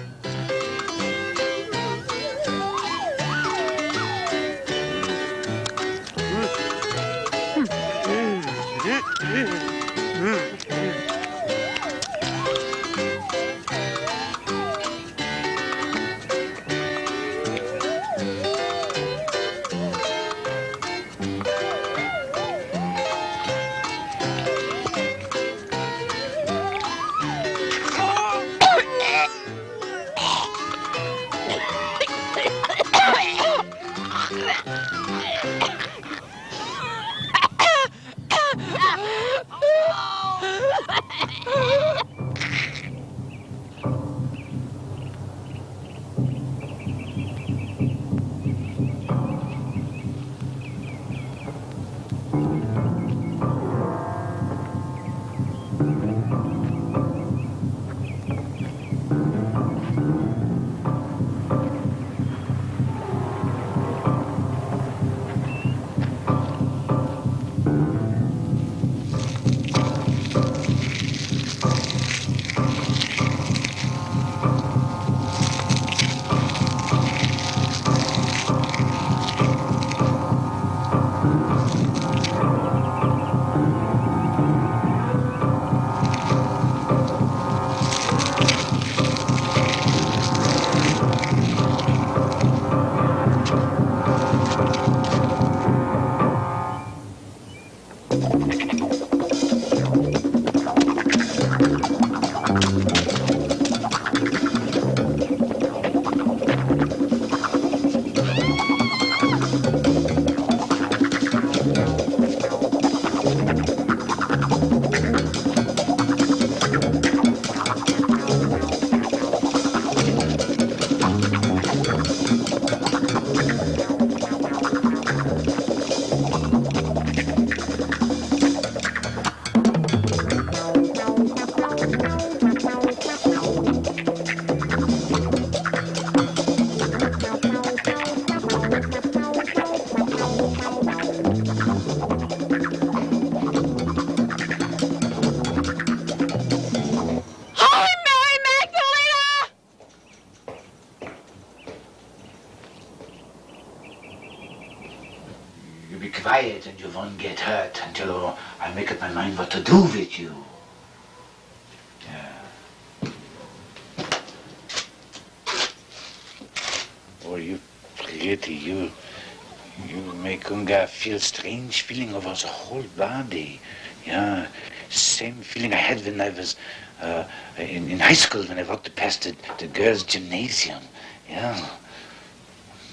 Feel strange feeling over the whole body. Yeah, same feeling I had when I was uh, in, in high school when I walked past the, the girls' gymnasium. Yeah.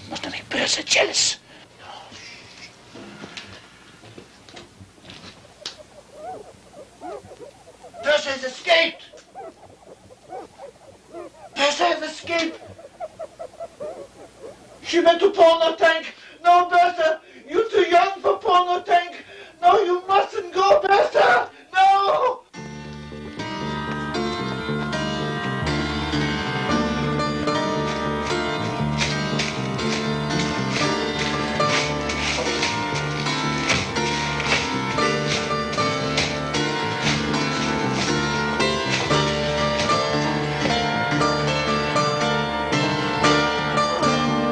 Must make Bertha jealous. Bertha has escaped! Bertha has escaped! She went to porno tank! No, Bertha! You're too young for porno tank! No, you mustn't go, Bertha! No!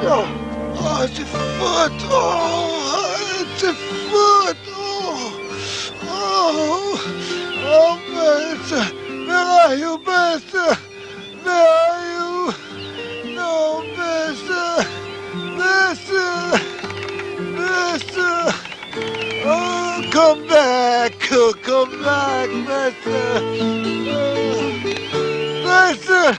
Oh, oh, it's a foot. Oh, Are you, Bertha? Uh, Where are you? No, Bertha. Uh, Bertha. Uh, Bertha. Oh, come back. Oh, come back, Bertha. Oh,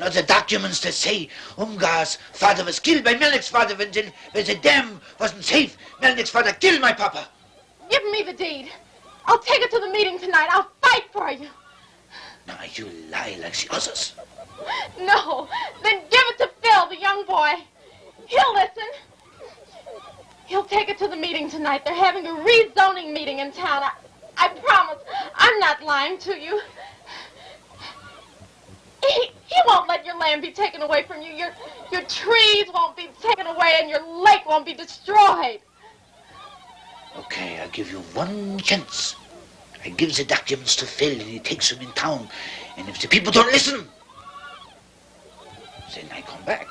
And other documents that say Umgar's father was killed by Melnick's father when the, when the dam wasn't safe. Melnick's father killed my papa. give me the deed. I'll take it to the meeting tonight. I'll fight for you. Now you lie like the others. No, then give it to Phil, the young boy. He'll listen. He'll take it to the meeting tonight. They're having a rezoning meeting in town. I, I promise. I'm not lying to you. Land be taken away from you. Your, your trees won't be taken away and your lake won't be destroyed. Okay, I give you one chance. I give the documents to Phil and he takes them in town. And if the people don't listen, then I come back.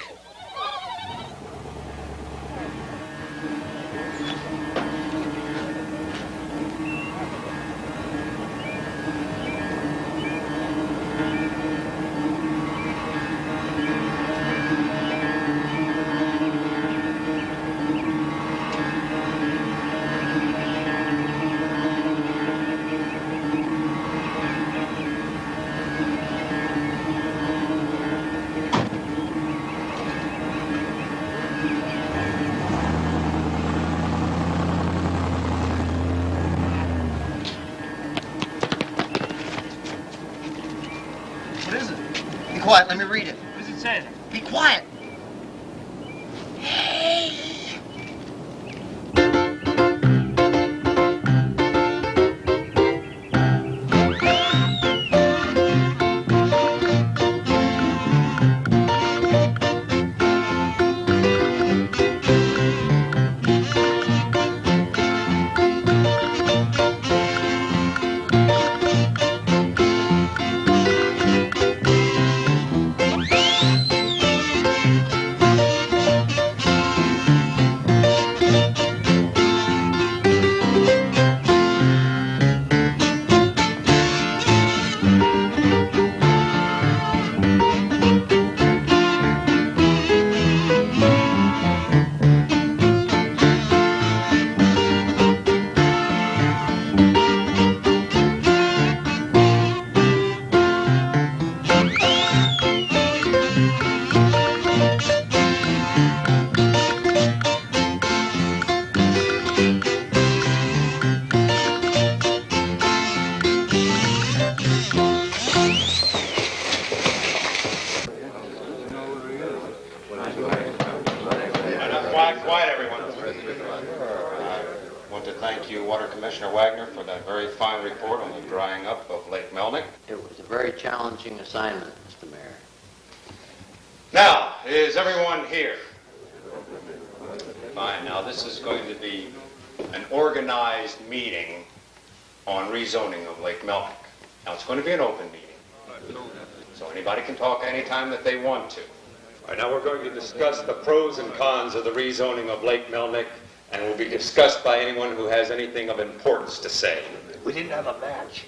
To discuss the pros and cons of the rezoning of Lake Melnick, and will be discussed by anyone who has anything of importance to say. We didn't have a match.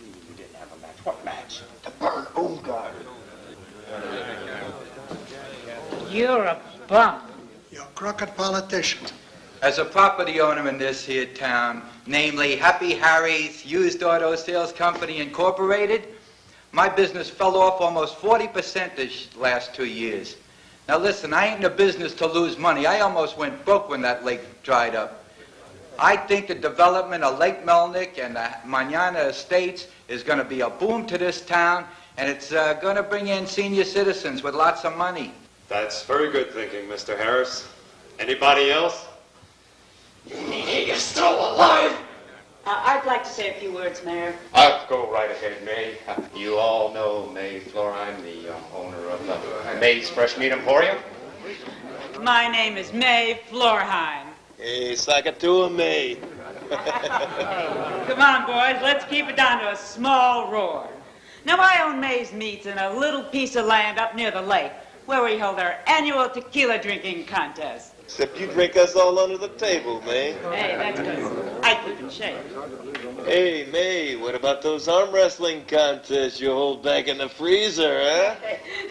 We didn't have a match. What match? To burn Old Guard. You're a bum. You're a crooked politician. As a property owner in this here town, namely Happy Harry's Used Auto Sales Company Incorporated, my business fell off almost 40% this last two years. Now listen, I ain't in the business to lose money. I almost went broke when that lake dried up. I think the development of Lake Melnick and the Manana Estates is going to be a boom to this town, and it's uh, going to bring in senior citizens with lots of money. That's very good thinking, Mr. Harris. Anybody else? You're still alive? Uh, I'd like to say a few words, Mayor. I'll go right ahead, May. You all know May Florheim, the uh, owner of uh, May's Fresh Meat Emporium. My name is May Florheim. Hey, Sakatua May. Come on, boys, let's keep it down to a small roar. Now, I own May's Meats in a little piece of land up near the lake where we hold our annual tequila drinking contest. Except you drink us all under the table, May. Hey, that's good. I keep in shape. Hey, May, what about those arm wrestling contests you hold back in the freezer, huh?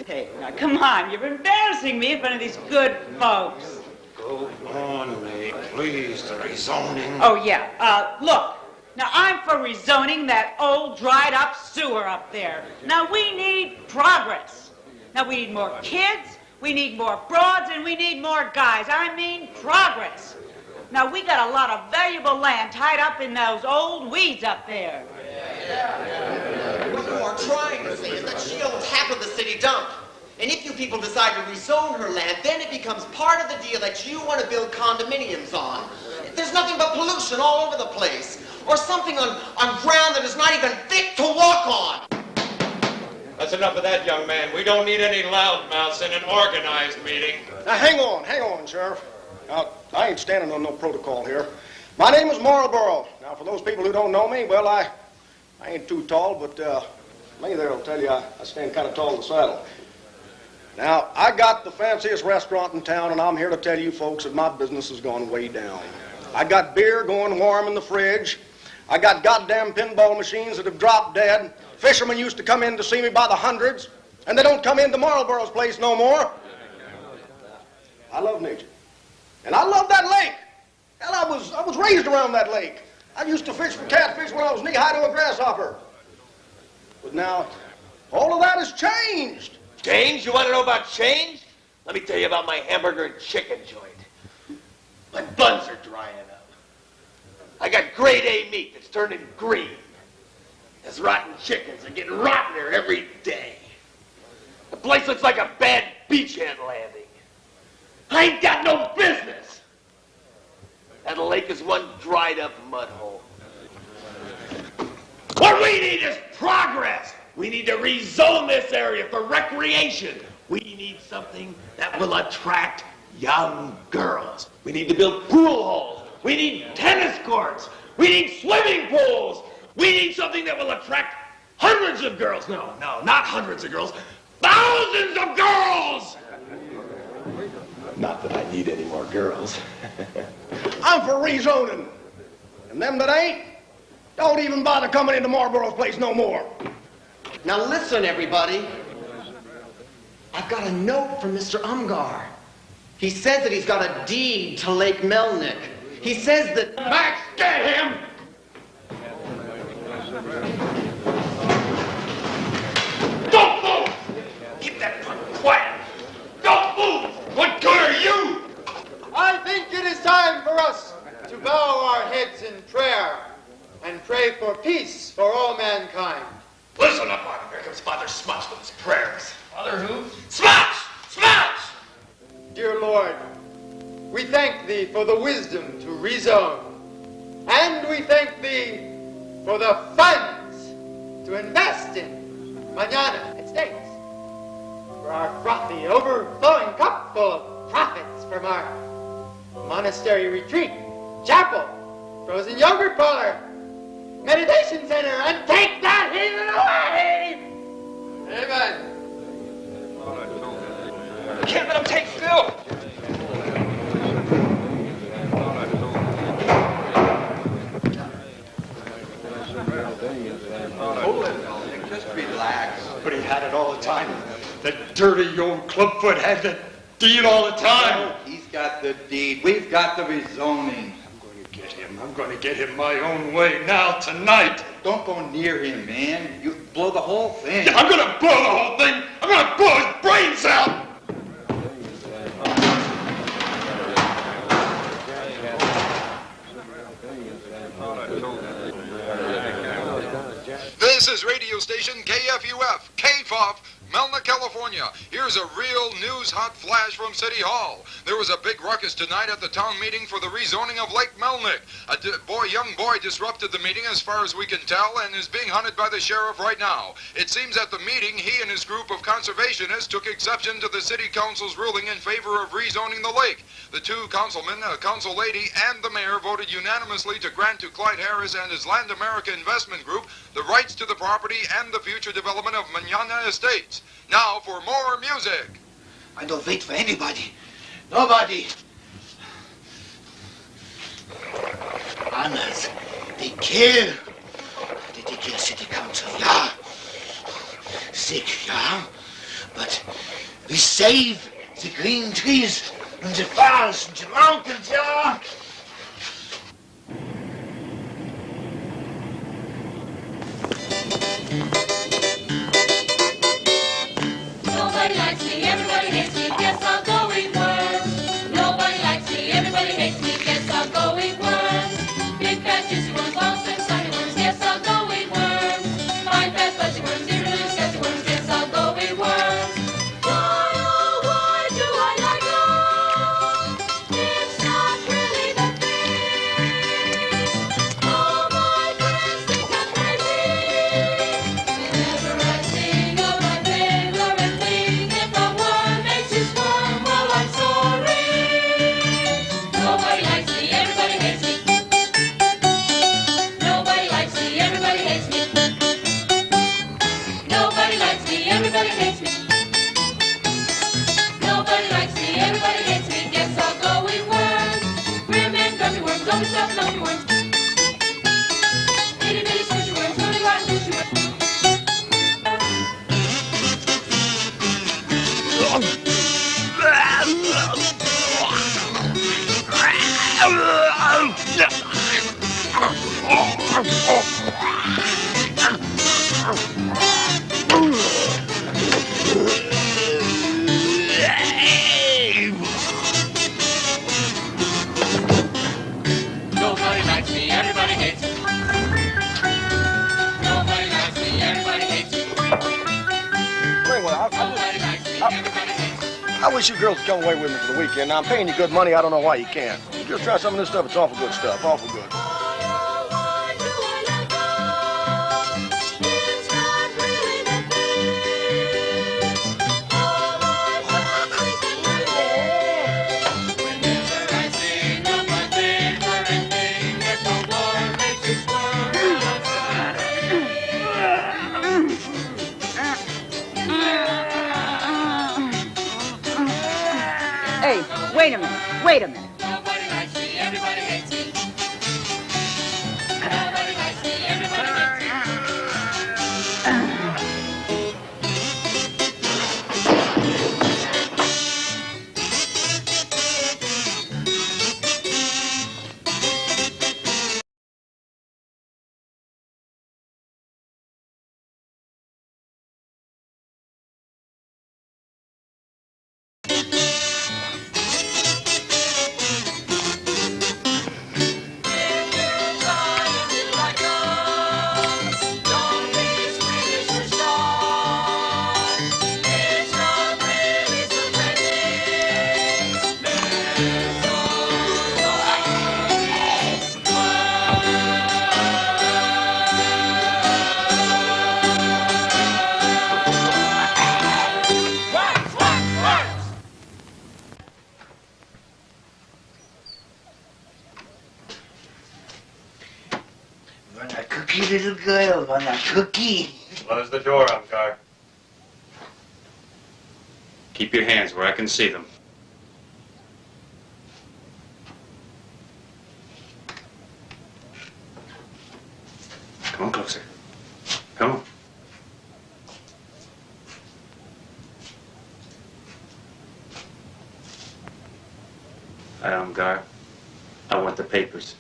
Hey, now come on, you're embarrassing me in front of these good folks. Go on, May, please, the rezoning. Oh, yeah. Uh, look. Now, I'm for rezoning that old dried up sewer up there. Now, we need progress. Now, we need more kids, we need more broads, and we need more guys. I mean progress. Now, we got a lot of valuable land tied up in those old weeds up there. What you are trying to say is that she owns half of the city dump. And if you people decide to rezone her land, then it becomes part of the deal that you want to build condominiums on. There's nothing but pollution all over the place. Or something on, on ground that is not even fit to walk on. That's enough of that, young man. We don't need any loudmouths in an organized meeting. Now, hang on, hang on, Sheriff. Now, I ain't standing on no protocol here. My name is Marlboro. Now, for those people who don't know me, well, I, I ain't too tall, but uh, me there will tell you I, I stand kind of tall in the saddle. Now, I got the fanciest restaurant in town, and I'm here to tell you folks that my business has gone way down. I got beer going warm in the fridge. I got goddamn pinball machines that have dropped dead. Fishermen used to come in to see me by the hundreds, and they don't come into Marlboro's place no more. I love nature. And I love that lake. Hell, I was, I was raised around that lake. I used to fish for catfish when I was knee-high to a grasshopper. But now, all of that has changed. Change? You want to know about change? Let me tell you about my hamburger and chicken joint. My buns are drying up. I got grade A meat that's turning green. There's rotten chickens are getting rottener every day. The place looks like a bad beachhead landing. I ain't got no business. That lake is one dried up mud hole. What we need is progress. We need to rezone this area for recreation. We need something that will attract young girls. We need to build pool halls. We need tennis courts. We need swimming pools. We need something that will attract hundreds of girls. No, no, not hundreds of girls. Thousands of girls! Not that I need any more girls. I'm for rezoning. And them that ain't, don't even bother coming into Marlboro's place no more. Now listen, everybody. I've got a note from Mr. Umgar. He says that he's got a deed to Lake Melnick. He says that... Max, get him! Don't move! Keep that punk quiet! Don't move! What good are you? I think it is time for us to bow our heads in prayer and pray for peace for all mankind. Listen up, Martin. Here comes Father Smuts with his prayers. Father who? Smuts! Smuts! Dear Lord, we thank Thee for the wisdom to rezone. And we thank Thee for the funds to invest in Manana Estates. For our frothy, overflowing cup full of profits from our monastery retreat, chapel, frozen yogurt parlor, meditation center, and take that heathen away! Amen. Can't let him take Phil! Relax. But he had it all the time. That dirty old clubfoot had the deed all the time. He's got the deed. We've got the rezoning. I'm going to get him. I'm going to get him my own way now, tonight. Don't go near him, man. You blow the whole thing. Yeah, I'm gonna blow the whole thing! I'm gonna blow his brains out! This is radio station KFUF, KFOF, Melna, California. Here's a real news hot flash from City Hall. There was a big ruckus tonight at the town meeting for the rezoning of Lake Melnick. A boy, young boy disrupted the meeting as far as we can tell and is being hunted by the sheriff right now. It seems at the meeting he and his group of conservationists took exception to the city council's ruling in favor of rezoning the lake. The two councilmen, a council lady, and the mayor voted unanimously to grant to Clyde Harris and his Land America Investment Group the rights to the property and the future development of Manana Estates. Now for more music. I don't wait for anybody. Nobody. Others, they kill. Did they kill city council? Yeah. Sick, yeah. But we save the green trees and the forests and the mountains, yeah. Nobody mm. Likes me, everybody hates me, guess I wish you girls would come away with me for the weekend. Now, I'm paying you good money. I don't know why you can't. Just try some of this stuff. It's awful good stuff. Awful good. A cookie? Close the door, Umgar. Keep your hands where I can see them. Come on closer. Come on. Hi, Umgar. I want the papers.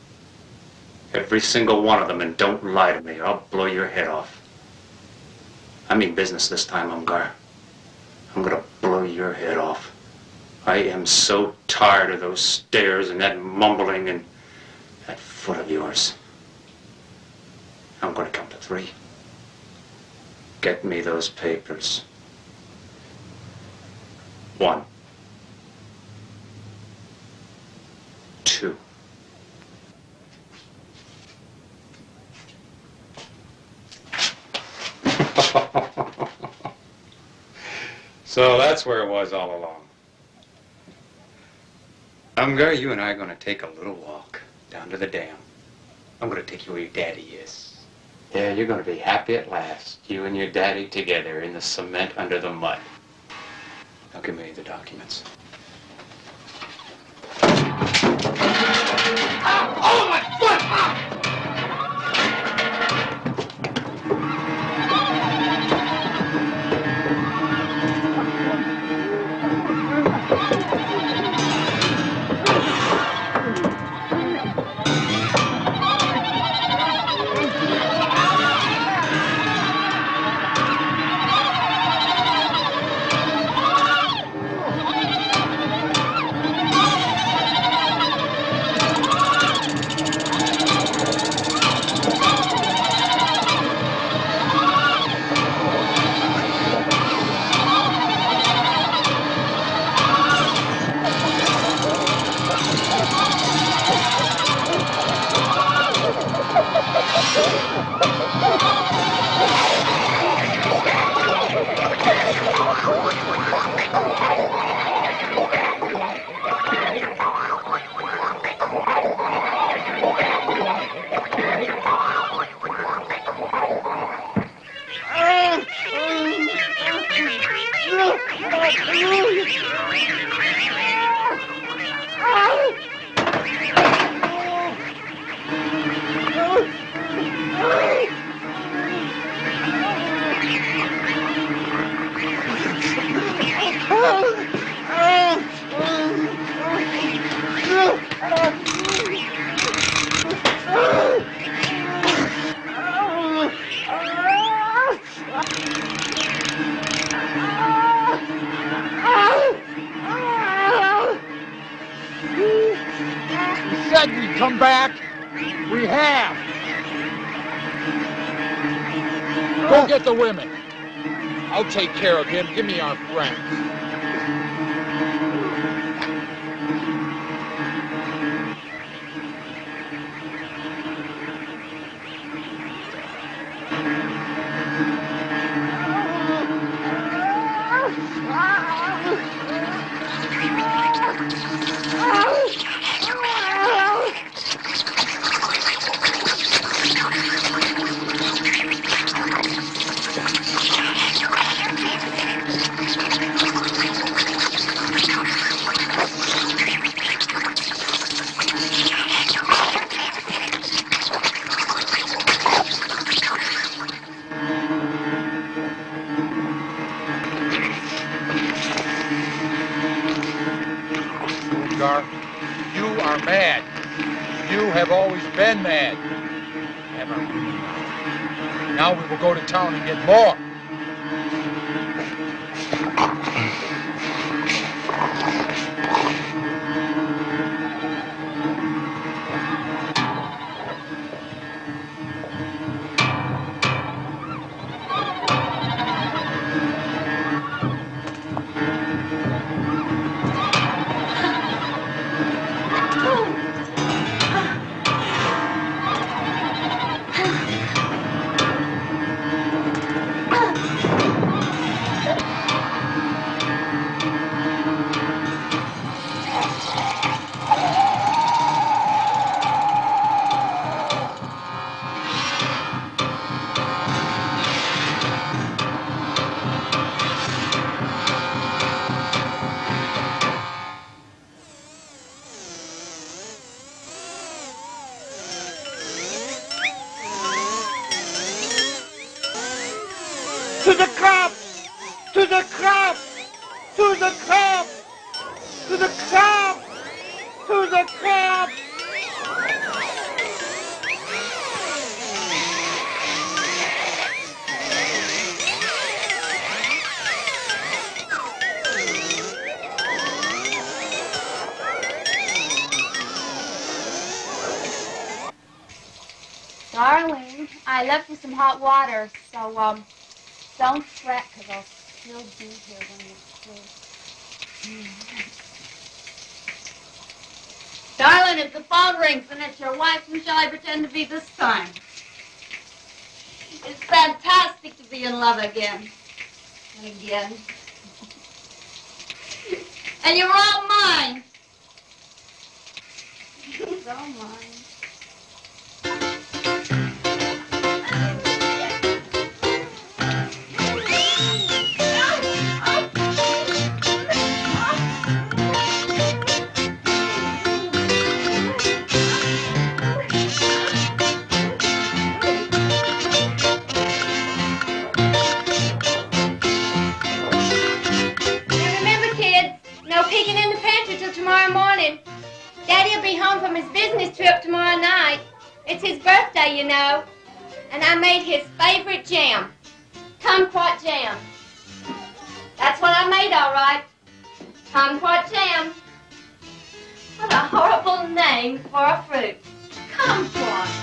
Every single one of them, and don't lie to me, or I'll blow your head off. I mean business this time, Umgar. I'm gonna blow your head off. I am so tired of those stares and that mumbling and that foot of yours. I'm gonna count to three. Get me those papers. One. Two. so that's where it was all along. Umgar, you and I are going to take a little walk down to the dam. I'm going to take you where your daddy is. Yeah, you're going to be happy at last. You and your daddy together in the cement under the mud. Now give me the documents. Oh, my foot! Ah! Women. I'll take care of him. Give me our friends. You are mad. You have always been mad. Ever. Now we will go to town and get more. So um, don't fret, because I'll still be here when you're through. Darling, if the phone rings and it's your wife, who shall I pretend to be this time? It's fantastic to be in love again. And again. and you're all mine. He's all mine. Tomorrow morning. Daddy'll be home from his business trip tomorrow night. It's his birthday, you know. And I made his favorite jam, kumquat jam. That's what I made, all right. Kumquat jam. What a horrible name for a fruit. Kumquat.